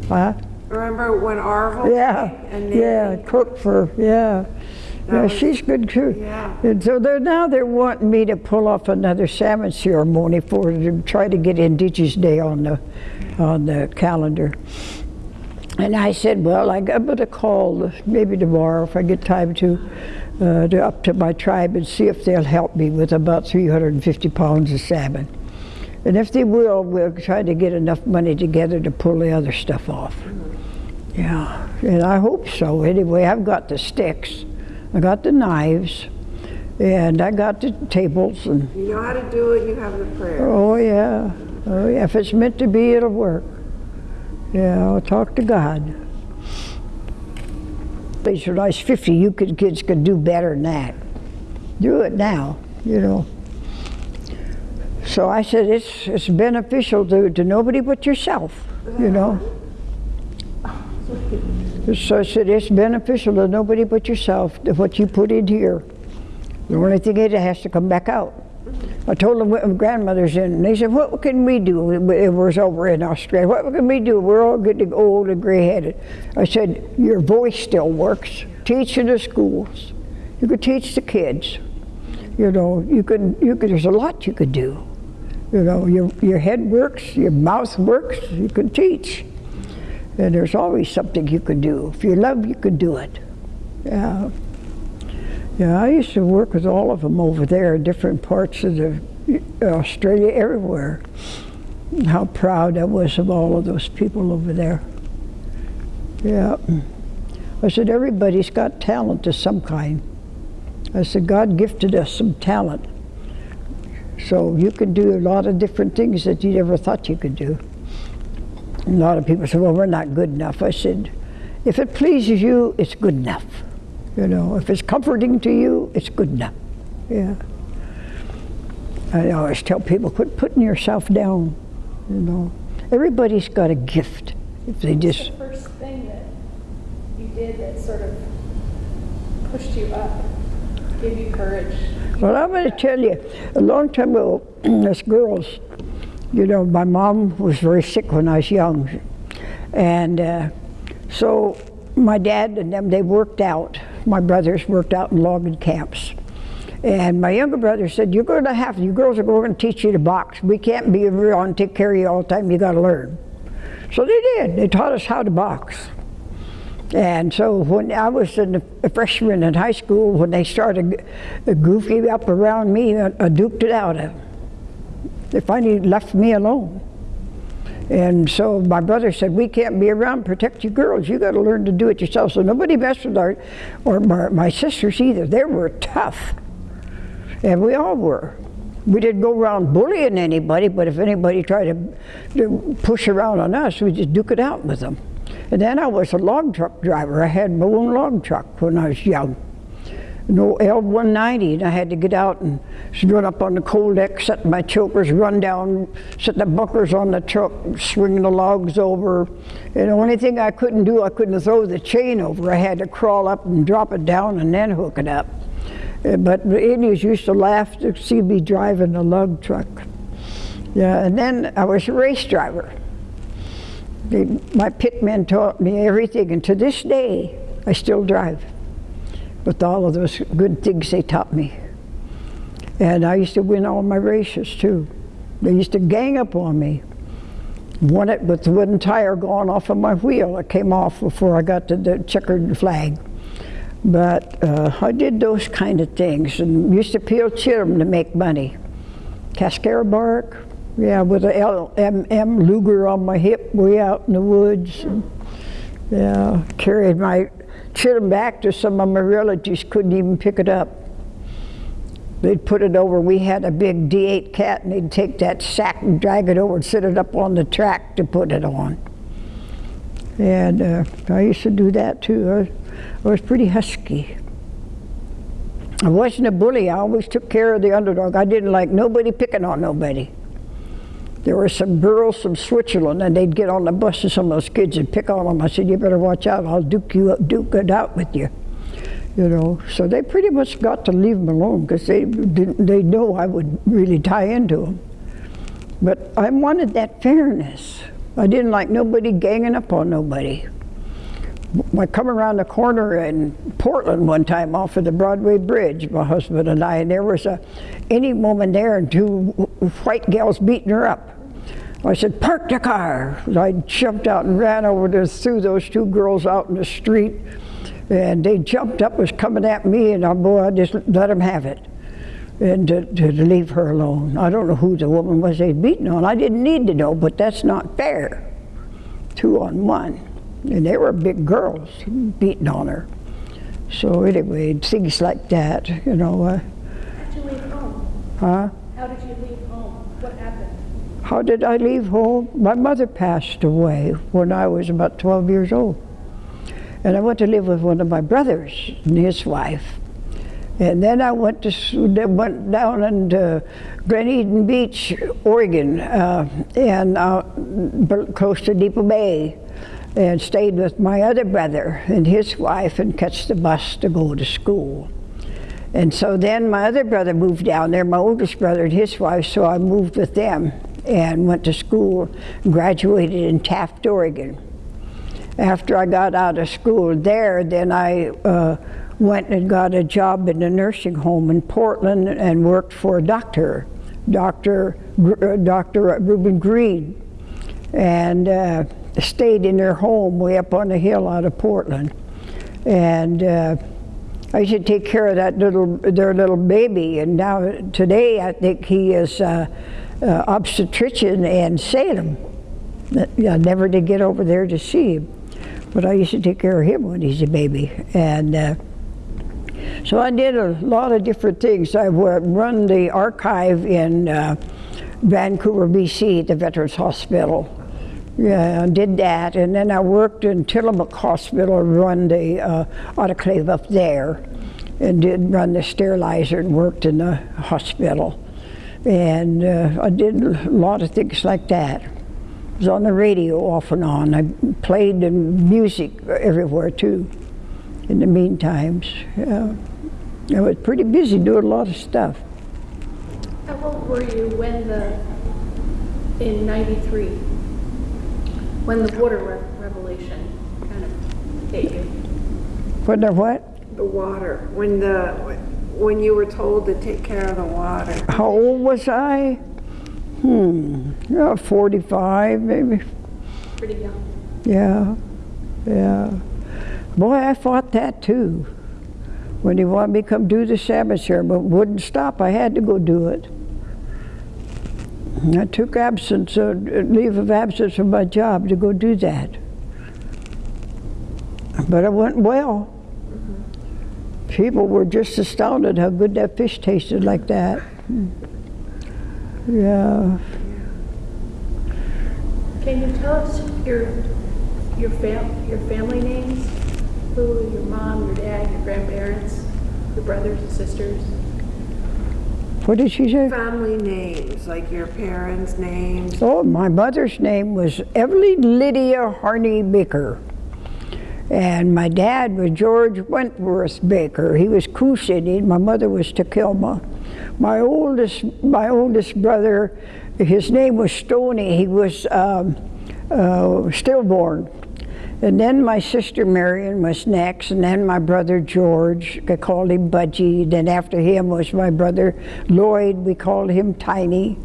huh? Remember when Arvel Yeah, yeah, Nadine cook for, yeah. Yeah, was- she's good too. Yeah. And so they're, now they're wanting me to pull off another salmon ceremony for to try to get Indigenous Day on the on the calendar. And I said, well, I got to call maybe tomorrow if I get time to, uh, to up to my tribe and see if they'll help me with about 350 pounds of salmon. And if they will, we'll try to get enough money together to pull the other stuff off. Yeah, and I hope so. Anyway, I've got the sticks, I got the knives, and I got the tables, and You know how to do it, you have the prayer. oh yeah, oh yeah. If it's meant to be, it'll work. Yeah, I'll talk to God. These I was 50, you could, kids could do better than that. Do it now, you know. So I said, it's, it's beneficial to, to nobody but yourself, you know. So I said, it's beneficial to nobody but yourself, what you put in here. The only thing is it has to come back out. I told them what my grandmother's in, and they said, what can we do? It was over in Australia. What can we do? We're all getting old and gray-headed. I said, your voice still works. Teach in the schools. You could teach the kids. You know, you can, you could, there's a lot you could do. You know, your, your head works, your mouth works, you can teach. And there's always something you could do. If you love, you could do it. Yeah. Yeah, I used to work with all of them over there different parts of the uh, Australia, everywhere. How proud I was of all of those people over there. Yeah. I said, everybody's got talent of some kind. I said, God gifted us some talent. So you can do a lot of different things that you never thought you could do. A lot of people say, well, we're not good enough. I said, if it pleases you, it's good enough. You know, if it's comforting to you, it's good enough. Yeah. I always tell people, quit putting yourself down. You know, everybody's got a gift. If they just, the first thing that you did that sort of pushed you up, gave you courage? well, I'm going to tell you, a long time ago, as girls, you know, my mom was very sick when I was young, and uh, so my dad and them they worked out. My brothers worked out in logging camps. And my younger brother said, you're going to have, to you girls are going to teach you to box. We can't be around and take care of you all the time. You got to learn. So they did. They taught us how to box. And so when I was in a freshman in high school, when they started goofing up around me, I, I duked it out of them. They finally left me alone. And so my brother said, we can't be around, protect you girls. You got to learn to do it yourself. So nobody messed with our, or my, my sisters either. They were tough. And we all were. We didn't go around bullying anybody, but if anybody tried to, to push around on us, we just duke it out with them. And then I was a log truck driver. I had my own log truck when I was young. No L190, and I had to get out and run up on the coal deck, set my chokers, run down, set the bunkers on the truck, swing the logs over. And the only thing I couldn't do, I couldn't throw the chain over. I had to crawl up and drop it down and then hook it up. Uh, But the Indians used to laugh to see me driving a lug truck. Yeah, and then I was a race driver. They, my pitmen taught me everything, and to this day, I still drive with all of those good things they taught me. And I used to win all my races too. They used to gang up on me. Won it with the wooden tire going off of my wheel. It came off before I got to the checkered flag. But uh, I did those kind of things and used to peel chittum to make money. Cascara bark, yeah, with a LMM Luger on my hip way out in the woods. And, yeah, carried my chittum back to some of my relatives, couldn't even pick it up. They'd put it over, we had a big D8 cat and they'd take that sack and drag it over and set it up on the track to put it on. And uh, I used to do that too. I I was pretty husky. I wasn't a bully, I always took care of the underdog. I didn't like nobody picking on nobody. There were some girls from Switzerland, and they'd get on the bus with some of those kids and pick on them. I said, "You better watch out! I'll duke you up, duke it out with you." You know, so they pretty much got to leave them alone because they didn't. They know I would really tie into them. But I wanted that fairness. I didn't like nobody ganging up on nobody. I come around the corner in Portland one time off of the Broadway Bridge, my husband and I, and there was a any woman there and two white gals beating her up. I said, park the car. I jumped out and ran over there, threw those two girls out in the street, and they jumped up, was coming at me, and I, boy, I just let them have it. And to, to leave her alone. I don't know who the woman was they'd beaten on. I didn't need to know, but that's not fair. Two on one. And they were big girls beating on her. So anyway, things like that, you know. Uh, How did you leave home? huh? How did you leave home? What happened? How did I leave home? My mother passed away when I was about 12 years old. And I went to live with one of my brothers and his wife. And then I went to went down into Gleneden Beach, Oregon, uh, and uh, close to Depoe Bay, and stayed with my other brother and his wife, and catch the bus to go to school. And so then my other brother moved down there, my oldest brother and his wife, so I moved with them and went to school, graduated in Taft, Oregon. After I got out of school there, then I uh, went and got a job in a nursing home in Portland and worked for a doctor, Dr. Gr- uh, Dr. Reuben Green, and uh, stayed in their home way up on the hill out of Portland. And uh, I used to take care of that little, their little baby, and now today I think he is uh, obstetrician in Salem. I never did get over there to see him, but I used to take care of him when he's a baby, and uh, so I did a lot of different things. I run the archive in uh, Vancouver, BC, the Veterans Hospital. Yeah, I did that, and then I worked in Tillamook Hospital, run the uh, autoclave up there, and did run the sterilizer and worked in the hospital. And uh, I did a lot of things like that. I was on the radio off and on. I played in music everywhere too. In the meantime. yeah. I was pretty busy doing a lot of stuff. How old were you when the, in 93, when the water re- revelation kind of hit you? When the what? The water, when the, when you were told to take care of the water. How old was I? Hmm, yeah, 45 maybe. Pretty young. Yeah, yeah. Boy, I fought that too. When he wanted me to come do the Sabbath share, but wouldn't stop. I had to go do it. I took absence, uh, leave of absence from my job to go do that. But it went well. People were just astounded how good that fish tasted like that. Yeah. Can you tell us your, your fam, your family names? Who, your mom, your dad, your grandparents? Your brothers and sisters? What did she say? Family names, like your parents' names. Oh, my mother's name was Evelyn Lydia Harney Baker. And my dad was George Wentworth Baker. He was Cooshity. My mother was Takelma. My oldest, my oldest brother, his name was Stoney. He was um, uh, stillborn. And then my sister Marion was next, and then my brother George, I called him Budgie. Then after him was my brother Lloyd, we called him Tiny.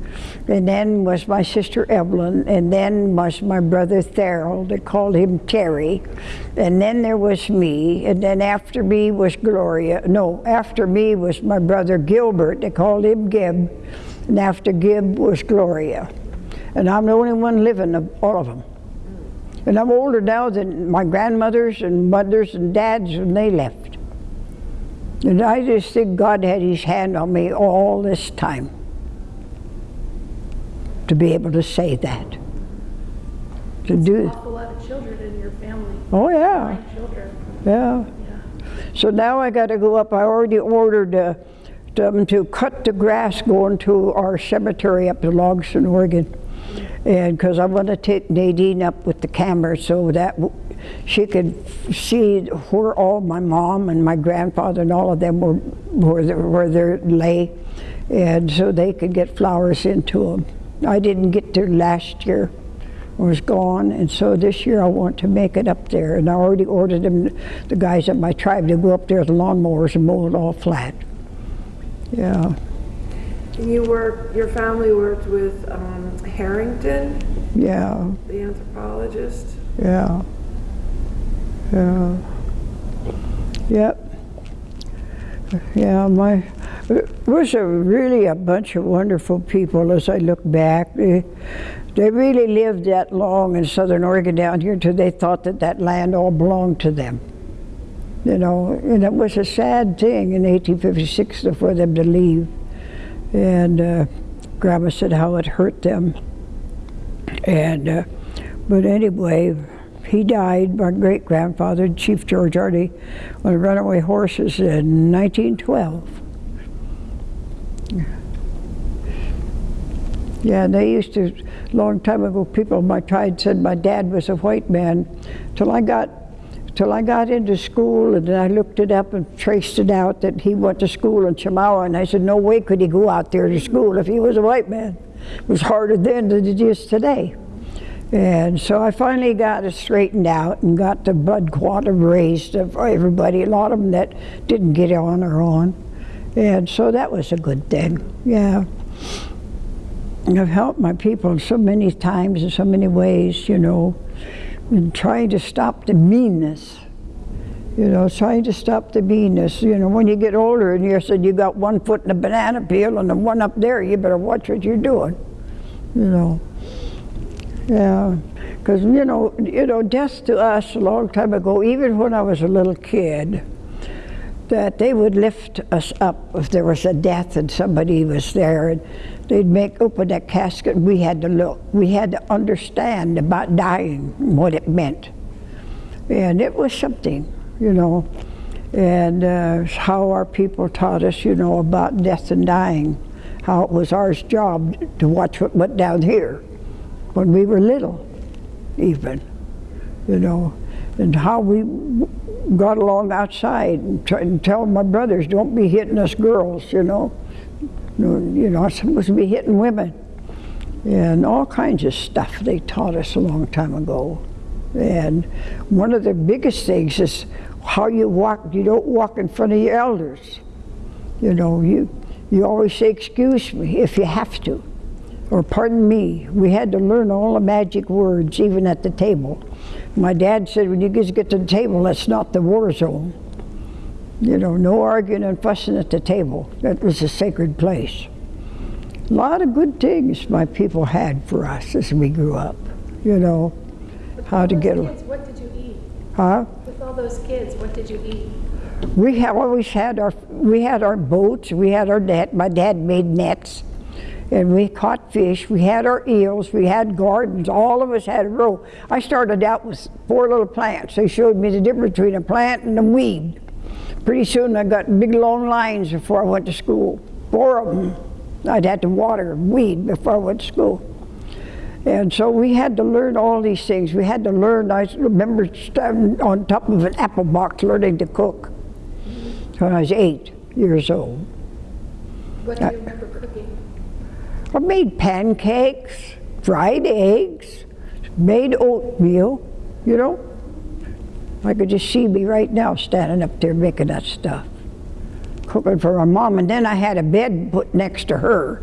And then was my sister Evelyn, and then was my brother Therold, they called him Terry. And then there was me, and then after me was Gloria. No, after me was my brother Gilbert, they called him Gib. And after Gib was Gloria. And I'm the only one living of all of them. And I'm older now than my grandmothers and mothers and dads when they left. And I just think God had his hand on me all this time to be able to say that. To An do, awful lot of children in your family. oh yeah, children. yeah. Yeah. So now I got to go up. I already ordered uh, them to cut the grass going to our cemetery up in Logsden, Oregon. And because I want to take Nadine up with the camera so that she could see where all my mom and my grandfather and all of them were, where they, where they lay. And so they could get flowers into them. I didn't get there last year was gone, and so this year I want to make it up there. And I already ordered them, the guys at my tribe, to go up there with lawnmowers and mow it all flat. Yeah, And you worked, your family worked with um, Harrington, yeah, the anthropologist. yeah, yeah. Yep. Yeah, my, it was a really a bunch of wonderful people as I look back. They, they really lived that long in southern Oregon down here until they thought that that land all belonged to them. You know, and it was a sad thing in 1856 for them to leave. And uh, Grandma said how it hurt them. And, uh, but anyway, he died, my great grandfather, Chief George Harney, on runaway horses in 1912. Yeah, they used to, long time ago, people in my tribe said my dad was a white man. Till I got, till I got into school, and then I looked it up and traced it out that he went to school in Chemawa, and I said, no way could he go out there to school if he was a white man. It was harder then than it is today. And so I finally got it straightened out and got the blood quantum raised for everybody, a lot of them that didn't get on or on. And so that was a good thing, yeah. I've helped my people so many times in so many ways, you know, in trying to stop the meanness. You know, trying to stop the meanness. You know, when you get older and you said you got one foot in a banana peel and the one up there, you better watch what you're doing. You know. Yeah, because you know, you know, death to us a long time ago, even when I was a little kid, that they would lift us up if there was a death and somebody was there, and they'd make open that casket. and We had to look. We had to understand about dying, what it meant, and it was something, you know, and uh, how our people taught us, you know, about death and dying, how it was our job to watch what went down here when we were little, even, you know, and how we got along outside and, try, and tell my brothers, don't be hitting us girls, you know. You know, I'm supposed to be hitting women. And all kinds of stuff they taught us a long time ago. And one of the biggest things is how you walk. You don't walk in front of your elders. You know, you, you always say, excuse me, if you have to or pardon me. We had to learn all the magic words, even at the table. My dad said, when you guys get to the table, that's not the war zone. You know, no arguing and fussing at the table. That was a sacred place. A lot of good things my people had for us as we grew up. You know, how to get, kids, what did you eat? huh? With all those kids, what did you eat? We have always had our we had our boats, we had our net. My dad made nets, and we caught fish. We had our eels, we had gardens. All of us had a row. I started out with four little plants. They showed me the difference between a plant and a weed. Pretty soon I got big long lines before I went to school. Four of them. I'd had to water, weed before I went to school. And so we had to learn all these things. We had to learn, I remember standing on top of an apple box learning to cook when I was eight years old. What do uh, you remember? I made pancakes, fried eggs, made oatmeal, you know. I could just see me right now standing up there making that stuff, cooking for my mom. And then I had a bed put next to her,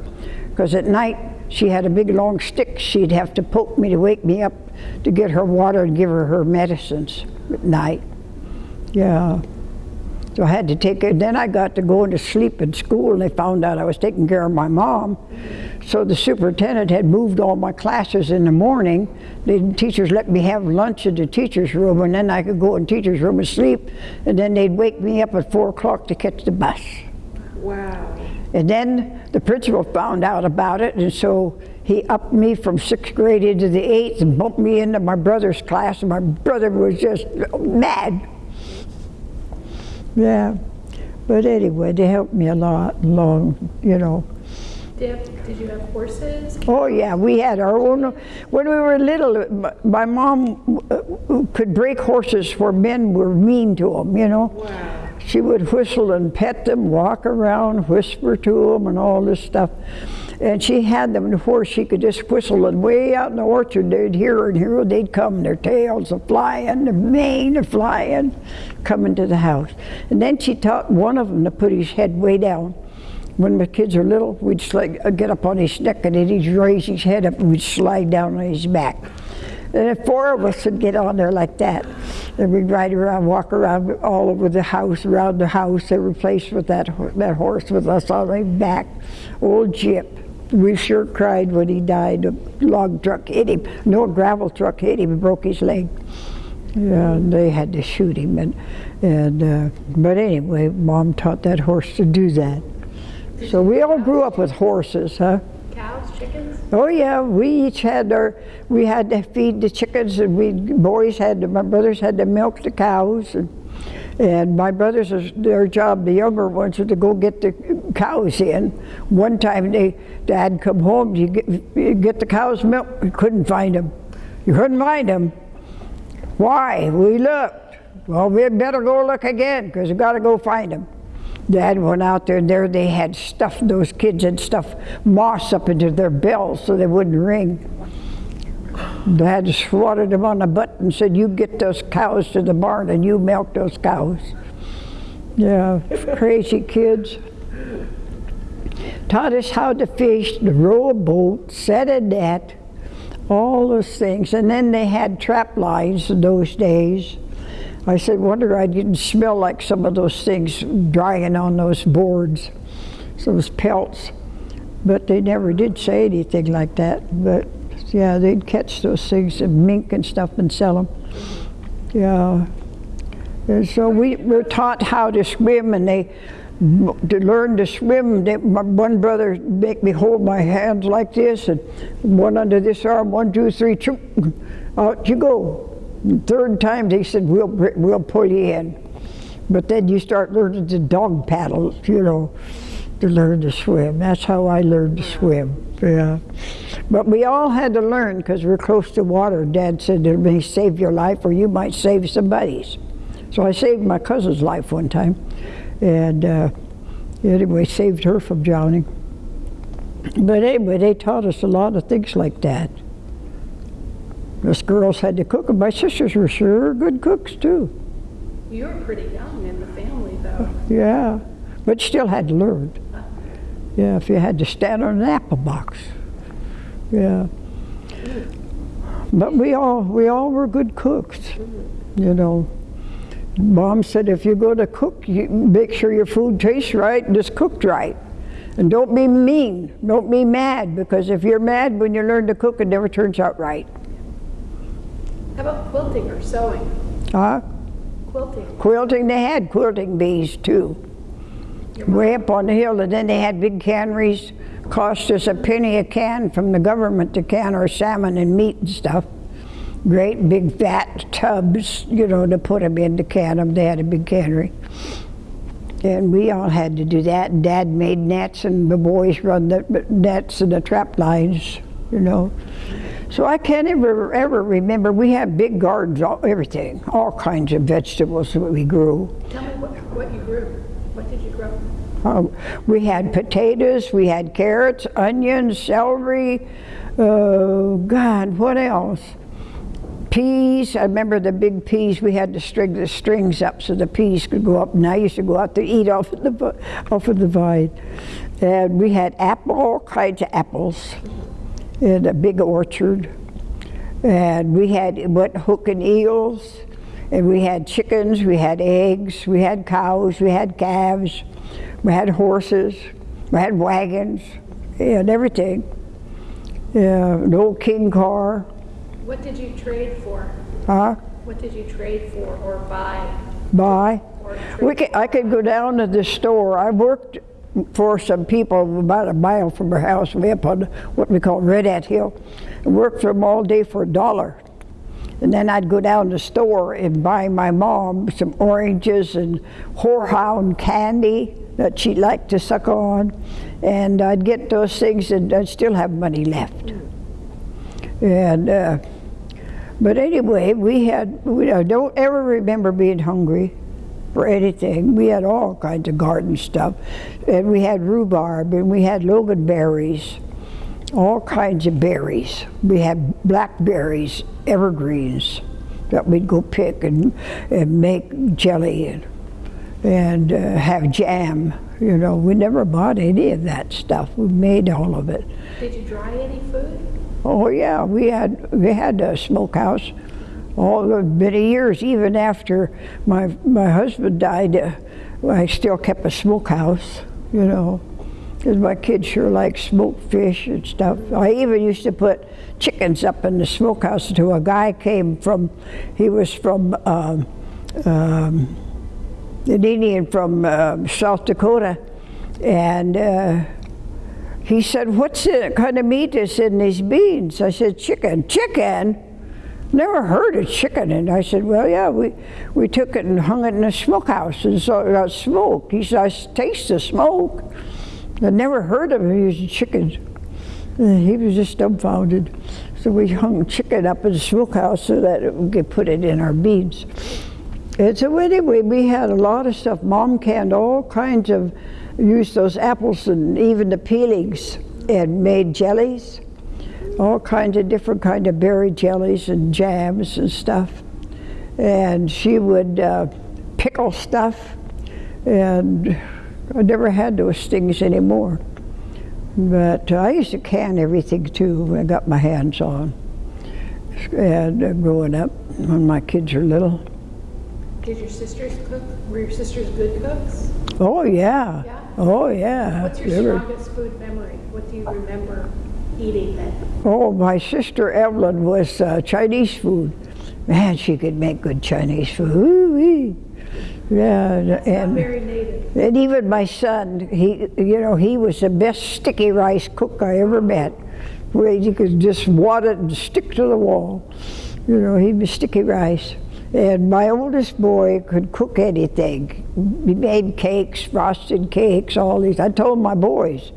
because at night she had a big long stick she'd have to poke me to wake me up to get her water and give her her medicines at night. Yeah. So I had to take it. Then I got to go to sleep in school, and they found out I was taking care of my mom. So the superintendent had moved all my classes in the morning. The teachers let me have lunch in the teacher's room, and then I could go in teacher's room and sleep. And then they'd wake me up at four o'clock to catch the bus. Wow. And then the principal found out about it, and so he upped me from sixth grade into the eighth and bumped me into my brother's class, and my brother was just mad. Yeah. But anyway, they helped me a lot along, you know. Did, did you have horses? Oh yeah, we had our own. When we were little, my mom uh, could break horses where men were mean to them, you know. Wow. She would whistle and pet them, walk around, whisper to them, and all this stuff. And she had them where she could just whistle, and way out in the orchard, they'd hear her, and here they'd come, their tails a flying, their mane a flying, coming to the house. And then she taught one of them to put his head way down. When the kids are little, we'd slide, uh, get up on his neck, and then he'd raise his head up, and we'd slide down on his back. And if four of us would get on there like that, and we'd ride around, walk around all over the house, around the house. They replaced with that that horse with us on his back, old Jip. We sure cried when he died. A log truck hit him. No a gravel truck hit him and broke his leg. Yeah, they had to shoot him. And and uh, but anyway, Mom taught that horse to do that. So we all grew up with horses, huh? Cows, chickens? Oh yeah, we each had our, we had to feed the chickens and we, boys had to, my brothers had to milk the cows and, and my brothers, their job, the younger ones, was to go get the cows in. One time they, dad come home, you get, get the cows milk, we couldn't find them. You couldn't find them. Why? We looked. Well, we would better go look again because we got to go find them. Dad went out there, and there they had stuffed, those kids had stuffed moss up into their bells so they wouldn't ring. Dad swatted him on the butt and said, You get those cows to the barn and you milk those cows. Yeah, crazy kids. Taught us how to fish, to row a boat, set a net, all those things. And then they had trap lines in those days. I said, wonder I didn't smell like some of those things drying on those boards, those pelts. But they never did say anything like that. But yeah, they'd catch those things and mink and stuff and sell them. Yeah. And so we were taught how to swim, and they to learn to swim. They, my one brother make me hold my hands like this, and one under this arm, one, two, three, out you go. Third time they said we'll we'll pull you in, but then you start learning to dog paddle, you know, to learn to swim. That's how I learned to swim. Yeah, but we all had to learn because we're close to water. Dad said it may save your life, or you might save somebody's. So I saved my cousin's life one time, and uh, anyway, saved her from drowning. But anyway, they taught us a lot of things like that. Us girls had to cook, and my sisters were sure good cooks too. You were pretty young in the family, though. Yeah, but still had to learn. Yeah, if you had to stand on an apple box. Yeah. But we all we all were good cooks, you know. Mom said if you go to cook, you make sure your food tastes right and is cooked right. And don't be mean, don't be mad, because if you're mad when you learn to cook, it never turns out right. How about quilting or sewing? Huh? Quilting. Quilting, they had quilting bees too. Way up on the hill, and then they had big canneries. Cost us a penny a can from the government to can our salmon and meat and stuff. Great big fat tubs, you know, to put them in to can them. They had a big cannery. And we all had to do that. Dad made nets, and the boys run the nets and the trap lines, you know. So I can't ever ever remember. We had big gardens, all, everything, all kinds of vegetables that we grew. Tell me what, what you grew. What? Um, we had potatoes, we had carrots, onions, celery. Uh, God, what else? Peas. I remember the big peas. We had to string the strings up so the peas could go up. And I used to go out to eat off of the off of the vine. And we had apple, all kinds of apples, in a big orchard. And we had went hooking eels, and we had chickens, we had eggs, we had cows, we had calves, we had horses, we had wagons, and everything. Yeah, an old king car. What did you trade for? Huh? What did you trade for or buy? Buy. Or We could, I could go down to the store. I worked for some people about a mile from our house, way up on what we call Red Hat Hill. I worked for them all day for a dollar. And then I'd go down to the store and buy my mom some oranges and horehound candy that she liked to suck on. And I'd get those things and I'd still have money left. And, uh, but anyway, we had, we, I don't ever remember being hungry for anything. We had all kinds of garden stuff. And we had rhubarb and we had loganberries, all kinds of berries. We had blackberries, evergreens that we'd go pick and, and make jelly and, and uh, have jam. You know, we never bought any of that stuff. We made all of it. Did you dry any food? Oh yeah, we had we had a smokehouse all the many years. Even after my my husband died, uh, I still kept a smokehouse. You know, because my kids sure like smoked fish and stuff. I even used to put chickens up in the smokehouse until a guy came from. He was from. Um, um, an Indian from uh, South Dakota, and uh, he said, "What's the kind of meat is in these beans?" I said, "Chicken." Chicken. Never heard of chicken. And I said, "Well, yeah, we we took it and hung it in a smokehouse, and so it got smoked." He said, "I taste the smoke." I never heard of him using chickens. And he was just dumbfounded. So we hung chicken up in the smokehouse so that we could put it in our beans. And so anyway, we had a lot of stuff. Mom canned all kinds of, used those apples and even the peelings and made jellies, all kinds of different kind of berry jellies and jams and stuff. And she would uh, pickle stuff, and I never had those things anymore. But I used to can everything too when I got my hands on. And uh, growing up, when my kids were little. Did your sisters cook? Were your sisters good cooks? Oh yeah. Yeah? Oh yeah. What's your were- strongest food memory? What do you remember eating that? Oh, my sister Evelyn was uh, Chinese food. Man, she could make good Chinese food. Ooh-wee. Yeah, and, Not and very native. and even my son, he, you know, he was the best sticky rice cook I ever met. Where you could just wad it and stick to the wall. You know, he was sticky rice. And my oldest boy could cook anything. He made cakes, frosted cakes, all these. I told my boys,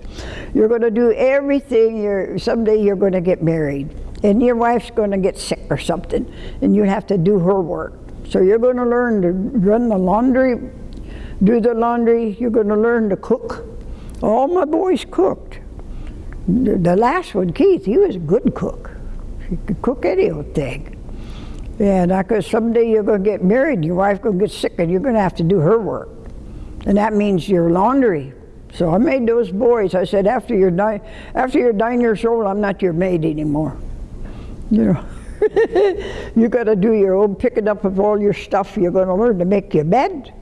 you're going to do everything. You're, someday you're going to get married, and your wife's going to get sick or something, and you have to do her work. So you're going to learn to run the laundry, do the laundry. You're going to learn to cook. All my boys cooked. The the last one, Keith, he was a good cook. He could cook any old thing. And I could, someday you're going to get married, your wife's going to get sick, and you're going to have to do her work. And that means your laundry. So I made those boys. I said, after you're nine, after you're nine years old, I'm not your maid anymore. You know, you got to do your own picking up of all your stuff. You're going to learn to make your bed.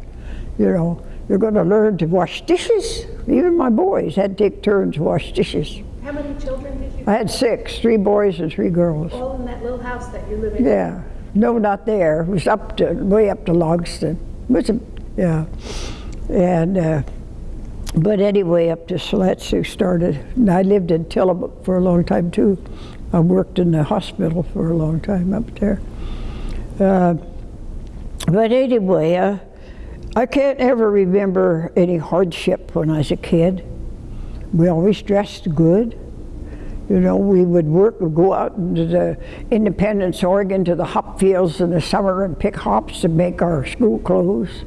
You know, you're going to learn to wash dishes. Even my boys had to take turns wash dishes. How many children did you? I had six, three boys and three girls. All in that little house that you're living in? Yeah, no, not there. It was up to way up to Logsden. It was a, yeah, and uh, but anyway, up to Siletz who started. And I lived in Tillamook for a long time too. I worked in the hospital for a long time up there. Uh, but anyway, uh, I can't ever remember any hardship when I was a kid. We always dressed good. You know, we would work, we'd go out into the Independence, Oregon to the hop fields in the summer and pick hops to make our school clothes.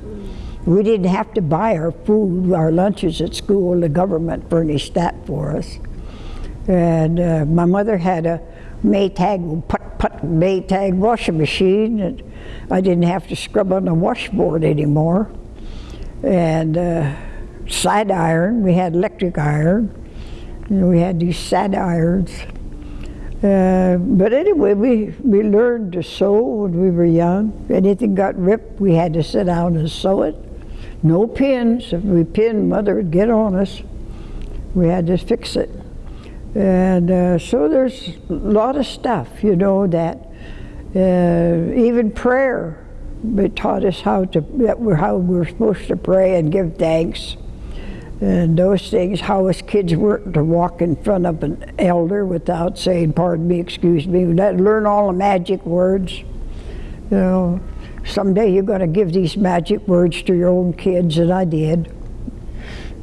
We didn't have to buy our food, our lunches at school. The government furnished that for us. And uh, my mother had a Maytag, put put Maytag washing machine, and I didn't have to scrub on the washboard anymore. And uh, side iron, we had electric iron. Know, we had these side irons. Uh, but anyway, we, we learned to sew when we were young. Anything got ripped, we had to sit down and sew it. No pins. If we pinned, mother would get on us. We had to fix it. And uh, so there's a lot of stuff, you know, that uh, even prayer, they taught us how to, we're, how we're supposed to pray and give thanks. And those things, how us kids weren't to walk in front of an elder without saying, pardon me, excuse me, learn all the magic words. You know, someday you're going to give these magic words to your own kids, and I did.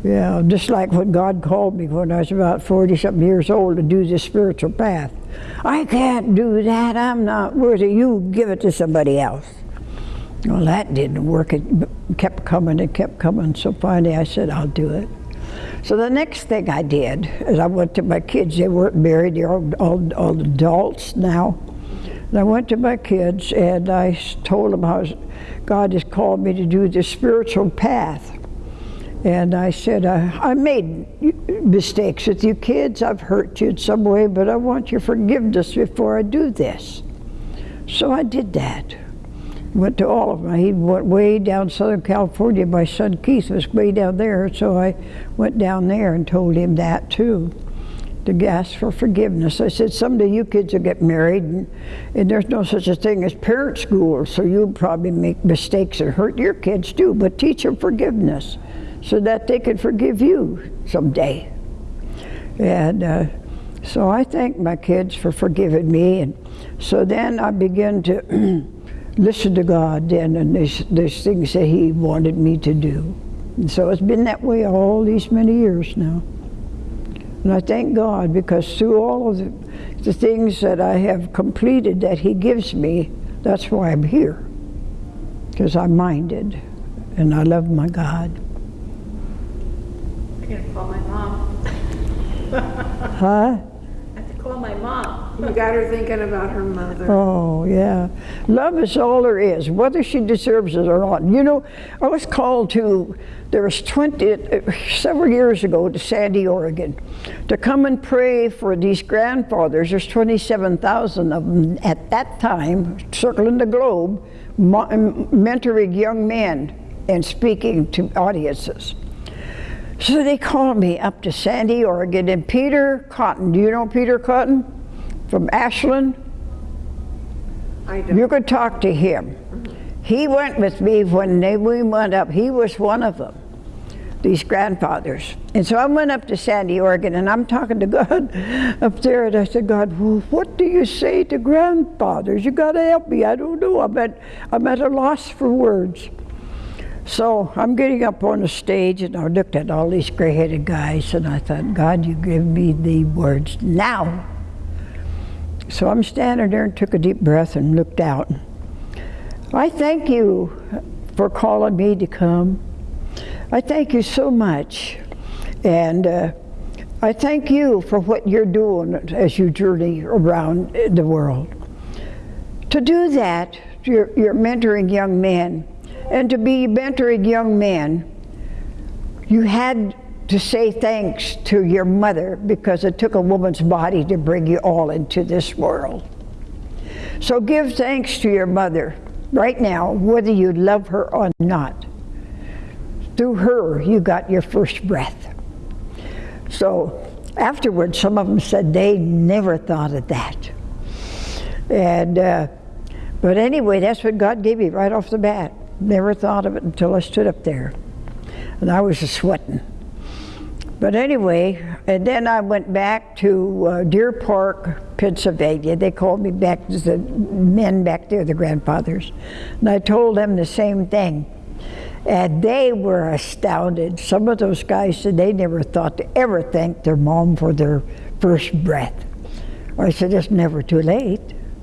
Yeah, just like when God called me when I was about 40 something years old to do this spiritual path. I can't do that. I'm not worthy. You give it to somebody else. Well, that didn't work. It kept coming and kept coming. So finally I said, I'll do it. So the next thing I did is I went to my kids. They weren't married. They're all, all, all adults now. And I went to my kids and I told them how God has called me to do this spiritual path. And I said, I, I made mistakes with you kids. I've hurt you in some way, but I want your forgiveness before I do this. So I did that. Went to all of them. He went way down Southern California. My son Keith was way down there, so I went down there and told him that too, to ask for forgiveness. I said, someday you kids will get married, and, and there's no such a thing as parent school, so you'll probably make mistakes and hurt your kids too, but teach them forgiveness so that they could forgive you someday. And uh, so I thank my kids for forgiving me. And so then I began to listen to God then and there's, there's things that He wanted me to do. And so it's been that way all these many years now. And I thank God because through all of the, the things that I have completed that He gives me, that's why I'm here. Because I'm minded and I love my God. I gotta call my mom. Huh? I have to call my mom. You got her thinking about her mother. Oh, yeah. Love is all there is, whether she deserves it or not. You know, I was called to, there was 20, uh, several years ago to Sandy, Oregon, to come and pray for these grandfathers. There's 27,000 of them at that time, circling the globe, mentoring young men and speaking to audiences. So they called me up to Sandy, Oregon, and Peter Cotton, do you know Peter Cotton from Ashland? I don't. You could talk to him. He went with me when they, we went up. He was one of them, these grandfathers. And so I went up to Sandy, Oregon, and I'm talking to God up there, and I said, God, well, what do you say to grandfathers? You got to help me. I don't know. I'm at, I'm at a loss for words. So I'm getting up on the stage, and I looked at all these gray-headed guys, and I thought, God, you give me the words now. So I'm standing there and took a deep breath and looked out. I thank you for calling me to come. I thank you so much. And uh, I thank you for what you're doing as you journey around the world. To do that, you're, you're mentoring young men. And to be mentoring young men, you had to say thanks to your mother because it took a woman's body to bring you all into this world. So give thanks to your mother right now, whether you love her or not. Through her, you got your first breath. So afterwards, some of them said they never thought of that. And, uh, but anyway, that's what God gave me right off the bat. Never thought of it until I stood up there. And I was sweating. But anyway, and then I went back to uh, Deer Park, Pennsylvania. They called me back, to the men back there, the grandfathers. And I told them the same thing. And they were astounded. Some of those guys said they never thought to ever thank their mom for their first breath. I said, it's never too late.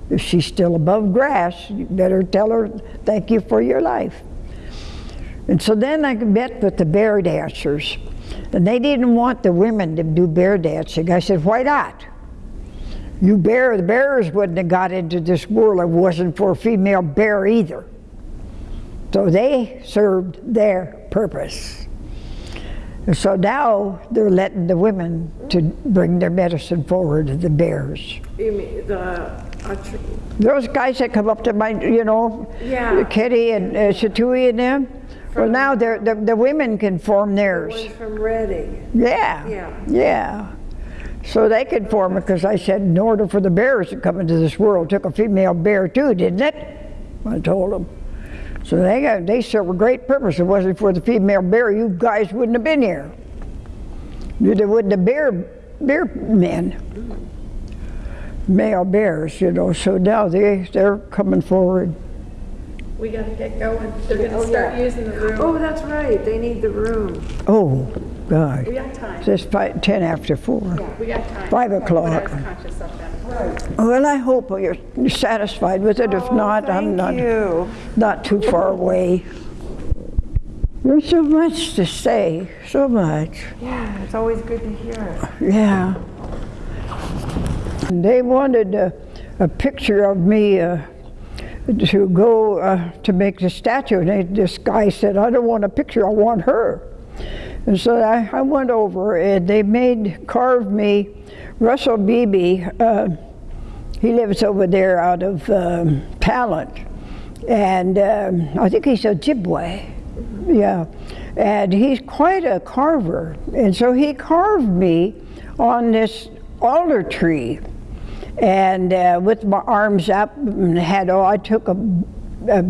If she's still above grass, you better tell her thank you for your life. And so then I met with the bear dancers. And they didn't want the women to do bear dancing. I said, why not? You bear, the bears wouldn't have got into this world if it wasn't for a female bear either. So they served their purpose. And so now they're letting the women to bring their medicine forward to the bears. You mean the, Those guys that come up to my, you know, Yeah. Kitty and uh, Shatui and them, well now they're, the, the women can form theirs. one from Redding. Yeah. Yeah. Yeah. So they could form it because I said in order for the bears to come into this world, took a female bear too, didn't it? I told them. So they got they serve a great purpose. If it wasn't for the female bear, you guys wouldn't have been here. Neither wouldn't the bear bear men. Male bears, you know. So now they they're coming forward. We gotta get going. They're gonna Oh, start yeah. using the room. Oh, that's right, they need the room. Oh, God. We got time. It's just five, ten after four. We got time. Five o'clock. I was conscious of that. Well, I hope you're you're satisfied with it. If oh, not, I'm not. Oh, you. not too far away. There's so much to say, so much. Yeah, it's always good to hear it. Yeah. And They wanted a, a picture of me uh, to go uh, to make the statue. And they, this guy said, I don't want a picture, I want her. And so I, I went over and they made, carved me, Russell Beebe, uh, he lives over there out of um, Talent. And um, I think he's Ojibwe. Yeah. And he's quite a carver. And so he carved me on this alder tree. And uh, with my arms up, and had all, I took a, a,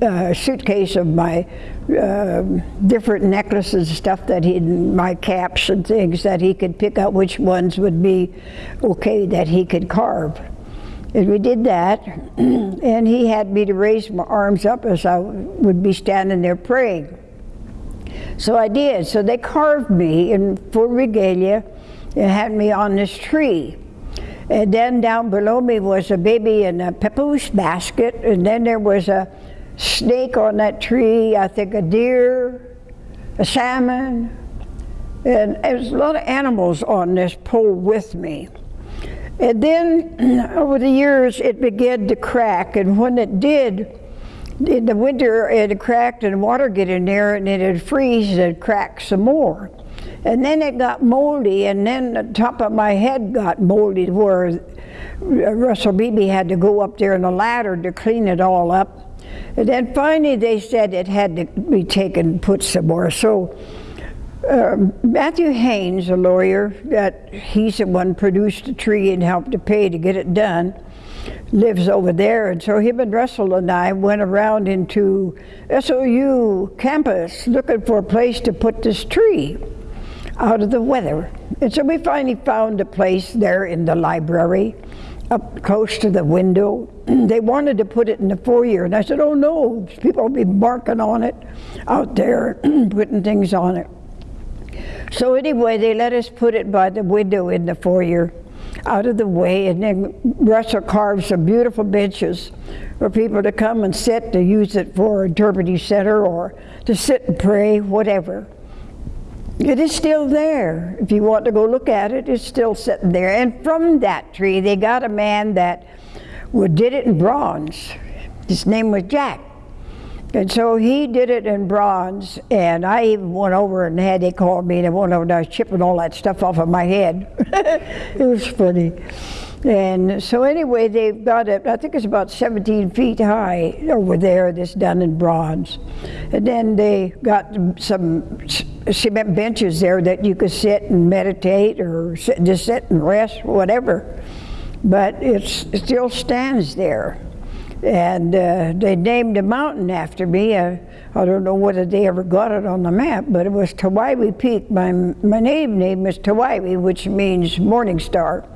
a suitcase of my uh, different necklaces and stuff that he, my caps and things that he could pick out which ones would be okay that he could carve. And we did that, and he had me to raise my arms up as I would be standing there praying. So I did. So they carved me in full regalia and had me on this tree. And then down below me was a baby in a papoose basket, and then there was a snake on that tree, I think a deer, a salmon, and there was a lot of animals on this pole with me. And then over the years it began to crack, and when it did, in the winter it cracked and water get in there and it'd freeze and it crack some more. And then it got moldy, and then the top of my head got moldy where Russell Beebe had to go up there on a ladder to clean it all up. And then finally they said it had to be taken and put somewhere. So um, Matthew Haynes, a lawyer, that he's the one produced the tree and helped to pay to get it done, lives over there. And so him and Russell and I went around into SOU campus looking for a place to put this tree out of the weather. And so we finally found a place there in the library up close to the window. they wanted to put it in the foyer, and I said, oh no, people will be barking on it out there, putting things on it. So anyway, they let us put it by the window in the foyer, out of the way, and then Russell carved some beautiful benches for people to come and sit to use it for interpreting center or to sit and pray, whatever. It is still there. If you want to go look at it, it's still sitting there. And from that tree, they got a man that would- did it in bronze. His name was Jack. And so he did it in bronze, and I even went over and had, they called me, and I went over and I was chipping all that stuff off of my head. it was funny. And so anyway, they've got it, I think it's about 17 feet high over there, that's done in bronze. And then they got some cement benches there that you could sit and meditate or sit, just sit and rest, whatever. But it's, it still stands there. And uh, they named a mountain after me. Uh, I don't know whether they ever got it on the map, but it was Taowhywee Peak. My, my native name is Taowhywee, which means morning star.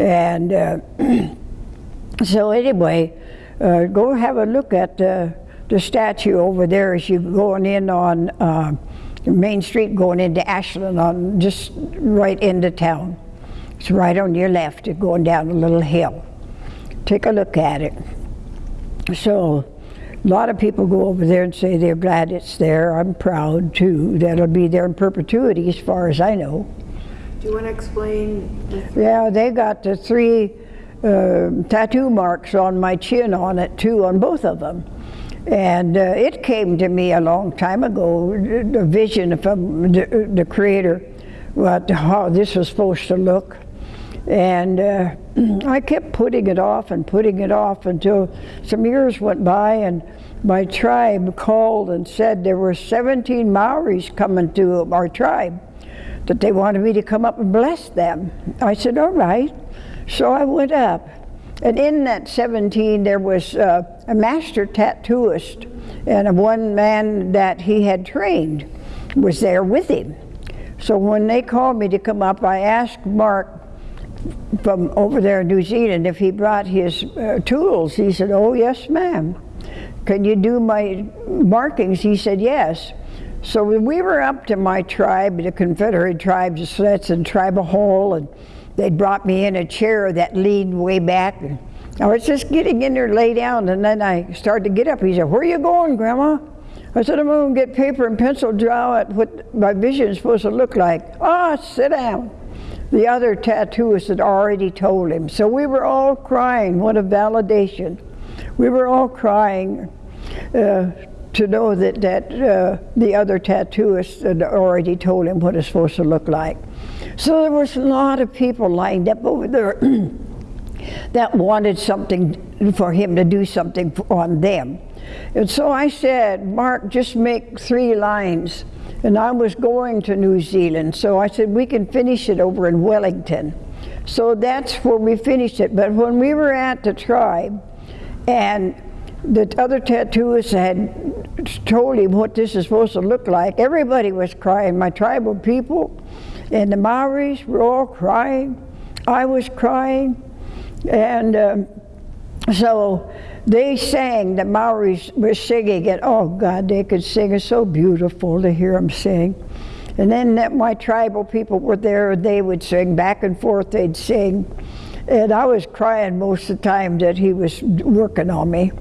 And uh, so anyway, uh, go have a look at uh, the statue over there as you're going in on uh, Main Street, going into Ashland, on just right into town. It's right on your left, going down a little hill. Take a look at it. So, a lot of people go over there and say they're glad it's there. I'm proud too. That'll be there in perpetuity, as far as I know. Do you want to explain? Yeah, they got the three uh, tattoo marks on my chin on it too, on both of them. And uh, it came to me a long time ago, the vision from the, the creator, what, how this was supposed to look. And uh, I kept putting it off and putting it off until some years went by and my tribe called and said there were 17 Maoris coming to our tribe that they wanted me to come up and bless them. I said, all right. So I went up. And in that 17, there was uh, a master tattooist and a one man that he had trained was there with him. So when they called me to come up, I asked Mark from over there in New Zealand if he brought his uh, tools. He said, oh, yes, ma'am. Can you do my markings? He said, yes. So when we were up to my tribe, the Confederate tribes of Siletz and Tribal Hall, and they brought me in a chair that leaned way back. And I was just getting in there, lay down, and then I started to get up. He said, where are you going, Grandma? I said, I'm going to get paper and pencil, draw out what my vision is supposed to look like. Ah, sit down. The other tattooist had already told him. So we were all crying. What a validation. We were all crying uh, to know that, that uh, the other tattooist had already told him what it's supposed to look like. So there was a lot of people lined up over there that wanted something for him to do something on them. And so I said, Mark, just make three lines. And I was going to New Zealand, so I said, we can finish it over in Wellington. So that's where we finished it. But when we were at the tribe, and the other tattooist had told him what this is supposed to look like, everybody was crying. My tribal people and the Maoris were all crying. I was crying. And um, so they sang, the Maoris were singing it. Oh God, they could sing. It's so beautiful to hear them sing. And then that my tribal people were there, and they would sing back and forth, they'd sing. And I was crying most of the time that he was working on me.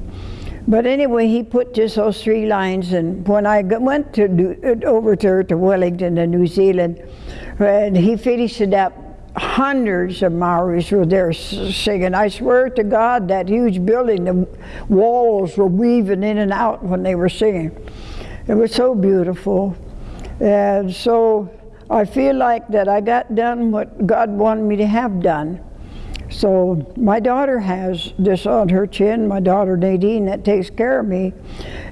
But anyway, he put just those three lines, and when I went to New- over to, to Wellington and New Zealand, and he finished it up, hundreds of Maoris were there singing. I swear to God, that huge building, the walls were weaving in and out when they were singing. It was so beautiful. And so I feel like that I got done what God wanted me to have done. So my daughter has this on her chin, my daughter Nadine that takes care of me.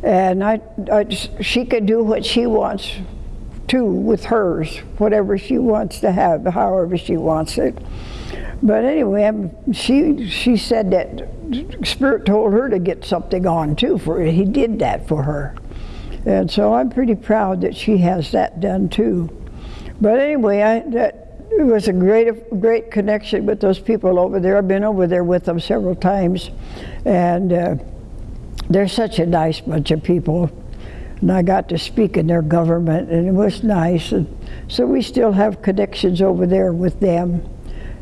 And I, I she can do what she wants to with hers, whatever she wants to have, however she wants it. But anyway, she she said that Spirit told her to get something on too for He did that for her, and so I'm pretty proud that she has that done too. But anyway, I that it was a great great connection with those people over there. I've been over there with them several times, and uh, they're such a nice bunch of people. And I got to speak in their government, and it was nice. And so we still have connections over there with them.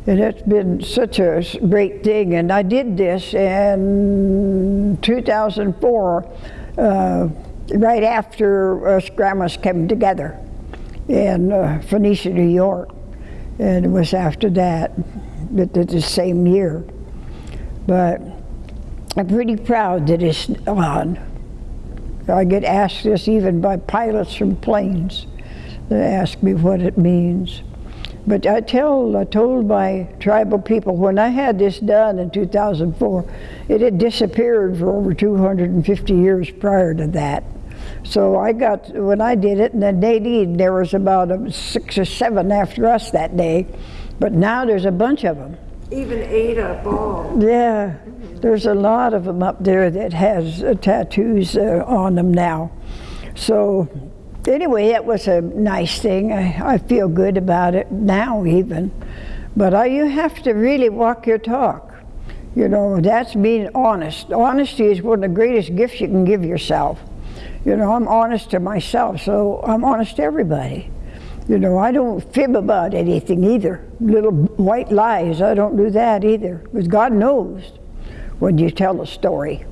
And it's been such a great thing. And I did this in 2004, uh, right after us grandmas came together in uh, Phoenicia, New York. And it was after that, that the same year. But I'm pretty proud that it's on. I get asked this even by pilots from planes. They ask me what it means. But I tell, I told my tribal people when I had this done in 2004, it had disappeared for over 250 years prior to that. So I got, when I did it, and then Nadine, there was about six or seven after us that day, but now there's a bunch of them. Even Ada Ball. Yeah, there's a lot of them up there that has uh, tattoos uh, on them now. So anyway, that was a nice thing. I, I feel good about it now even. But I, you have to really walk your talk. You know, that's being honest. Honesty is one of the greatest gifts you can give yourself. You know, I'm honest to myself, so I'm honest to everybody. You know, I don't fib about anything either. Little white lies, I don't do that either. Because God knows when you tell a story.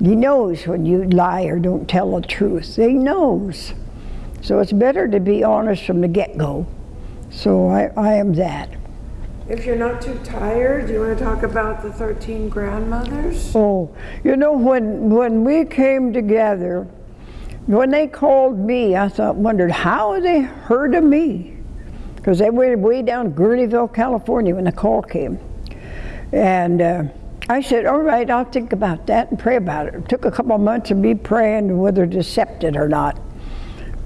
He knows when you lie or don't tell the truth. He knows. So it's better to be honest from the get-go. So I, I am that. If you're not too tired, do you want to talk about the 13 grandmothers? Oh, you know, when, when we came together, when they called me, I thought, wondered how they heard of me. Because they were way down Guerneville, California when the call came. And uh, I said, all right, I'll think about that and pray about it. It took a couple of months of me praying whether to accept it or not.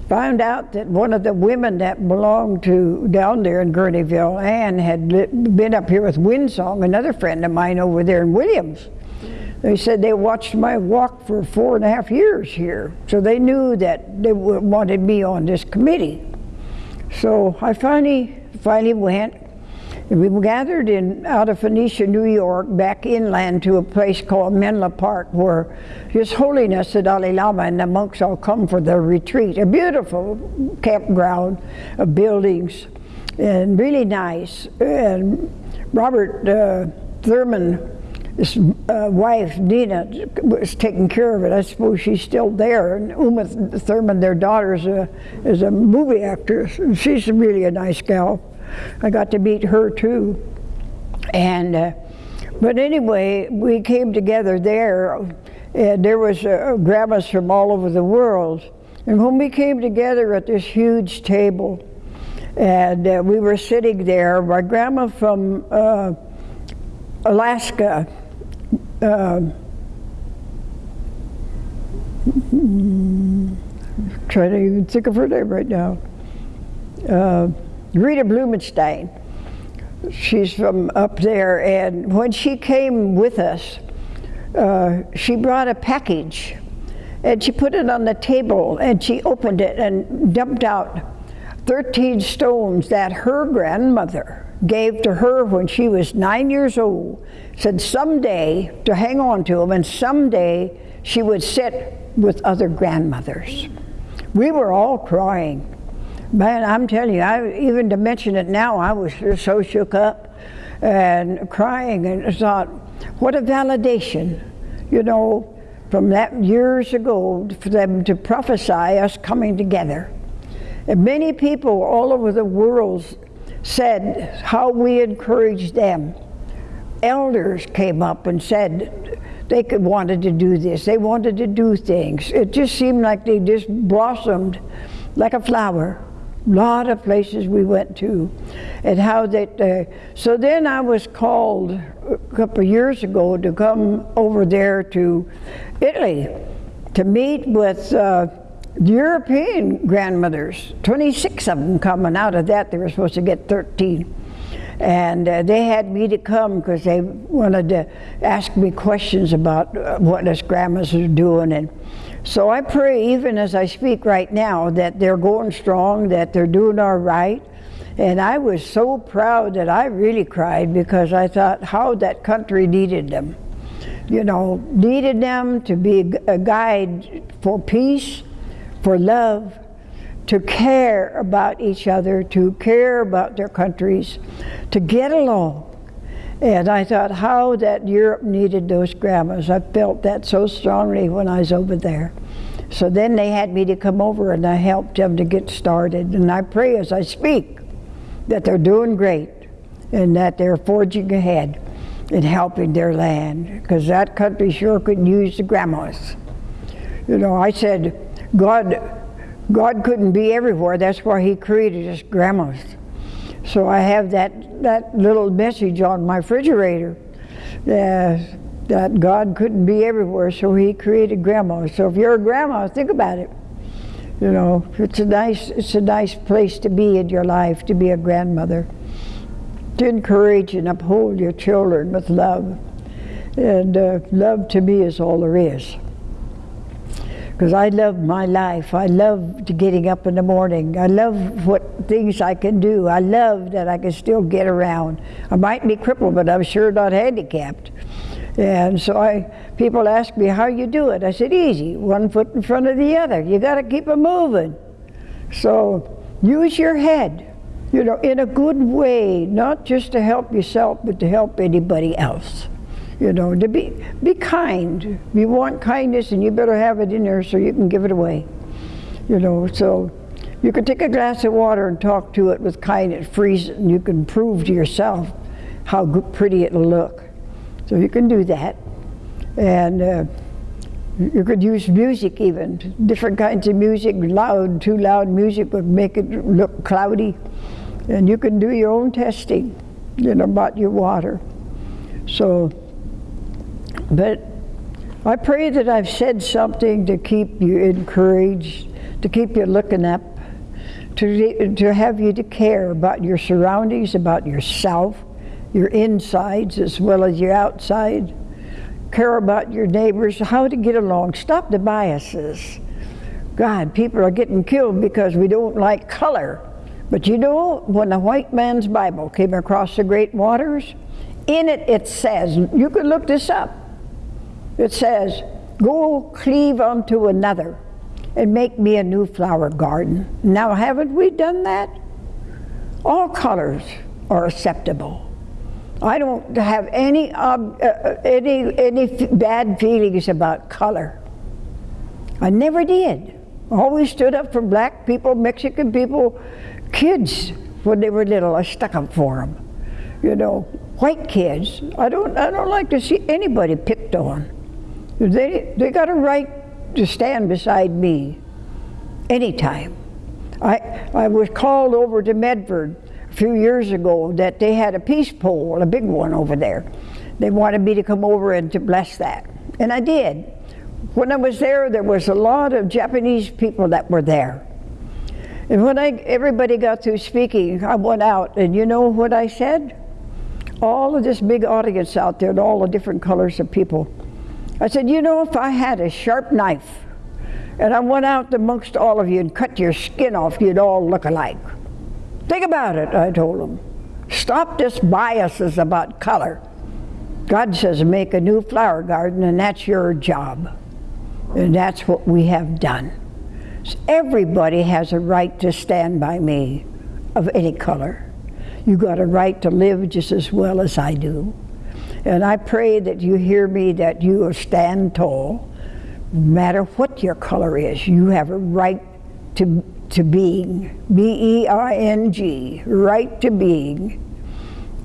Found out that one of the women that belonged to down there in Guerneville, Ann, had been up here with Windsong, another friend of mine over there in Williams. They said they watched my walk for four and a half years here, so they knew that they wanted me on this committee. So I finally, finally went. And we gathered in out of Phoenicia, New York, back inland to a place called Menla Park, where His Holiness the Dalai Lama and the monks all come for their retreat. A beautiful campground of buildings, and really nice. And Robert uh, Thurman his uh, wife, Dina, was taking care of it. I suppose she's still there. And Uma Thurman, their daughter, is a, is a movie actress. and She's really a nice gal. I got to meet her too. And, uh, but anyway, we came together there, and there was uh, grandmas from all over the world. And when we came together at this huge table, and uh, we were sitting there, my grandma from uh, Alaska, um, trying to even think of her name right now. Uh, Rita Blumenstein. She's from up there, and when she came with us, uh, she brought a package, and she put it on the table, and she opened it and dumped out 13 stones that her grandmother gave to her when she was nine years old. Said someday to hang on to them, and someday she would sit with other grandmothers. We were all crying. Man, I'm telling you, I, even to mention it now, I was so shook up and crying and thought, what a validation, you know, from that years ago for them to prophesy us coming together. And many people all over the world said how we encouraged them. Elders came up and said they could wanted to do this. They wanted to do things. It just seemed like they just blossomed like a flower. A lot of places we went to, and how that. Uh, so then I was called a couple of years ago to come over there to Italy to meet with. Uh, European grandmothers, 26 of them coming out of that. They were supposed to get 13. And uh, they had me to come because they wanted to ask me questions about uh, what us grandmas are doing. And so I pray, even as I speak right now, that they're going strong, that they're doing all right. And I was so proud that I really cried because I thought how that country needed them. You know, needed them to be a guide for peace for love, to care about each other, to care about their countries, to get along. And I thought how that Europe needed those grandmas. I felt that so strongly when I was over there. So then they had me to come over and I helped them to get started. And I pray as I speak that they're doing great and that they're forging ahead and helping their land because that country sure could use the grandmas. You know, I said, God, God couldn't be everywhere. That's why He created us grandmas. So I have that that little message on my refrigerator uh, that God couldn't be everywhere, so He created grandmas. So if you're a grandma, think about it. You know, it's a nice it's a nice place to be in your life to be a grandmother. To encourage and uphold your children with love, and uh, love to me is all there is because I love my life. I love getting up in the morning. I love what things I can do. I love that I can still get around. I might be crippled, but I'm sure not handicapped. And so I, people ask me how you do it. I said, easy, one foot in front of the other. You got to keep it moving. So use your head, you know, in a good way, not just to help yourself, but to help anybody else. You know, to be be kind. You want kindness, and you better have it in there so you can give it away. You know, so you can take a glass of water and talk to it with kindness, freeze it, and you can prove to yourself how pretty it'll look. So you can do that, and. Uh, you could use music even, different kinds of music, loud, too loud music would make it look cloudy. And you can do your own testing, you know, about your water. So, but I pray that I've said something to keep you encouraged, to keep you looking up, to, to have you to care about your surroundings, about yourself, your insides as well as your outside care about your neighbors, how to get along, stop the biases. God, people are getting killed because we don't like color. But you know, when the white man's Bible came across the great waters, in it it says, you can look this up, it says, go cleave unto another and make me a new flower garden. Now, haven't we done that? All colors are acceptable. I don't have any uh, uh, any any bad feelings about color. I never did. I always stood up for black people, Mexican people, kids when they were little. I stuck up for them. You know, white kids. I don't I don't like to see anybody picked on. They they got a right to stand beside me anytime. I I was called over to Medford a few years ago that they had a peace pole, a big one over there. They wanted me to come over and to bless that. And I did. When I was there, there was a lot of Japanese people that were there. And when I, everybody got through speaking, I went out, and you know what I said? All of this big audience out there, and all the different colors of people. I said, you know, if I had a sharp knife, and I went out amongst all of you and cut your skin off, you'd all look alike. Think about it, I told them. Stop this biases about color. God says make a new flower garden and that's your job. And that's what we have done. So everybody has a right to stand by me of any color. You got a right to live just as well as I do. And I pray that you hear me, that you will stand tall. No matter what your color is, you have a right to to being, B E I N G, right to being,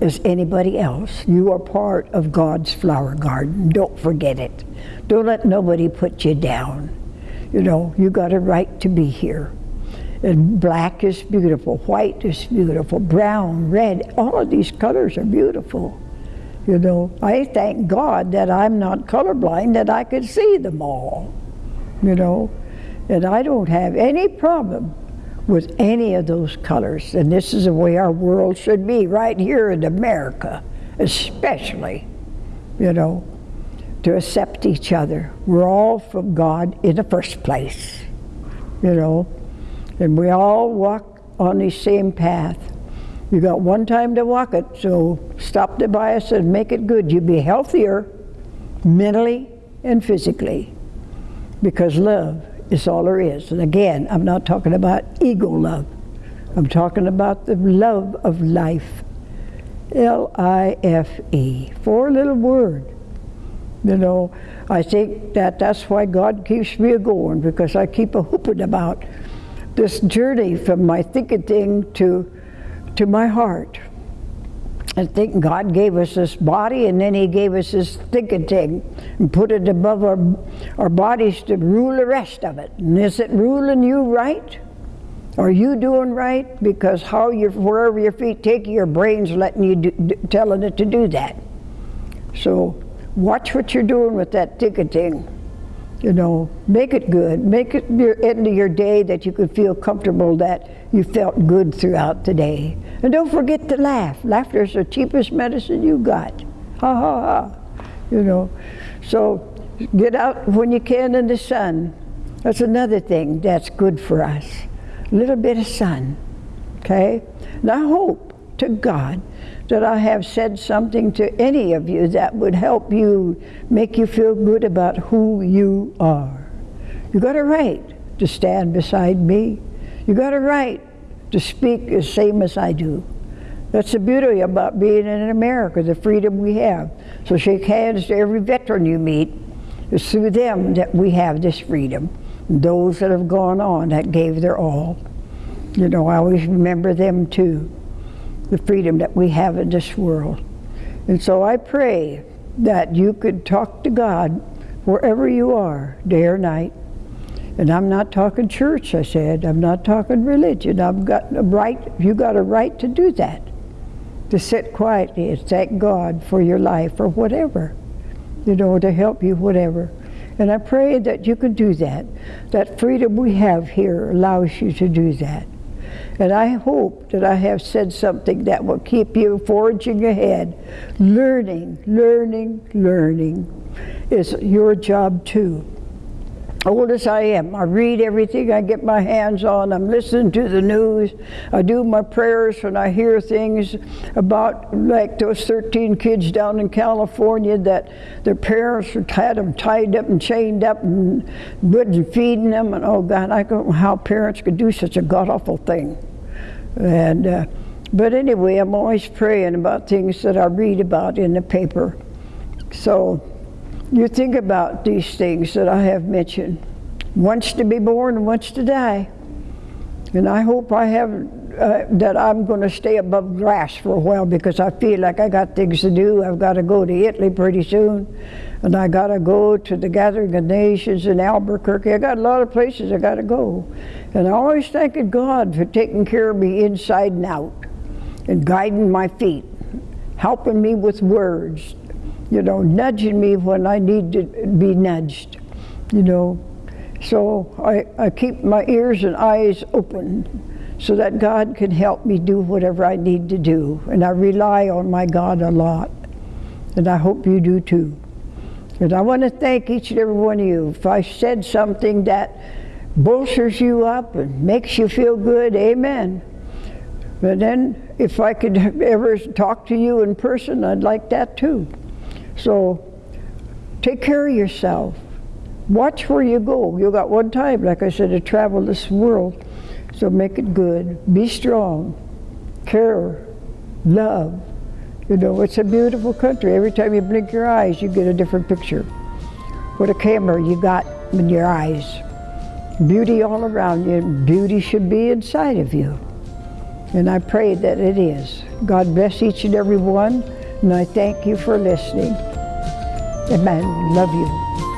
as anybody else. You are part of God's flower garden. Don't forget it. Don't let nobody put you down. You know, you got a right to be here. And black is beautiful, white is beautiful, brown, red, all of these colors are beautiful. You know, I thank God that I'm not colorblind, that I could see them all. You know, and I don't have any problem with any of those colors. And this is the way our world should be, right here in America, especially, you know, to accept each other. We're all from God in the first place, you know, and we all walk on the same path. You got one time to walk it, so stop the bias and make it good. You'll be healthier mentally and physically because love is all there is. And again, I'm not talking about ego love. I'm talking about the love of life. L-I-F-E, four little word. You know, I think that that's why God keeps me going because I keep a whooping about this journey from my thinking thing to to my heart. I think God gave us this body and then he gave us this thinking thing and put it above our, our bodies to rule the rest of it. And is it ruling you right? Are you doing right? Because how you wherever your feet take you, your brain's letting you do, telling it to do that. So watch what you're doing with that thinking thing. You know, make it good. Make it your end of your day that you could feel comfortable that you felt good throughout the day. And don't forget to laugh. Laughter is the cheapest medicine you got. Ha ha ha. You know. So get out when you can in the sun. That's another thing that's good for us. A little bit of sun. Okay? And I hope to God that I have said something to any of you that would help you make you feel good about who you are. You got a right to stand beside me. You got a right to speak the same as I do. That's the beauty about being in America, the freedom we have. So shake hands to every veteran you meet. It's through them that we have this freedom. Those that have gone on that gave their all. You know, I always remember them too, the freedom that we have in this world. And so I pray that you could talk to God wherever you are, day or night. And I'm not talking church, I said. I'm not talking religion. I've got a right, you got a right to do that. To sit quietly and thank God for your life or whatever, you know, to help you, whatever. And I pray that you can do that. That freedom we have here allows you to do that. And I hope that I have said something that will keep you forging ahead. Learning, learning, learning is your job too. Old as I am, I read everything I get my hands on. I'm listening to the news. I do my prayers when I hear things about like those 13 kids down in California that their parents had them tied up and chained up and wouldn't feeding them. And oh God, I don't know how parents could do such a god awful thing. And uh, but anyway, I'm always praying about things that I read about in the paper. So you think about these things that I have mentioned. Once to be born and once to die. And I hope I have uh, that I'm going to stay above grass for a while because I feel like I got things to do. I've got to go to Italy pretty soon, and I got to go to the Gathering of Nations in Albuquerque. I got a lot of places I got to go, and I always thank God for taking care of me inside and out, and guiding my feet, helping me with words, you know, nudging me when I need to be nudged, you know. So I, I keep my ears and eyes open so that God can help me do whatever I need to do. And I rely on my God a lot. And I hope you do too. And I want to thank each and every one of you. If I said something that bolsters you up and makes you feel good, amen. But then if I could ever talk to you in person, I'd like that too. So take care of yourself. Watch where you go. You got one time, like I said, to travel this world. So make it good. Be strong. Care. Love. You know, it's a beautiful country. Every time you blink your eyes, you get a different picture. What a camera you got in your eyes. Beauty all around you. Beauty should be inside of you. And I pray that it is. God bless each and every one. And I thank you for listening. Amen. Love you.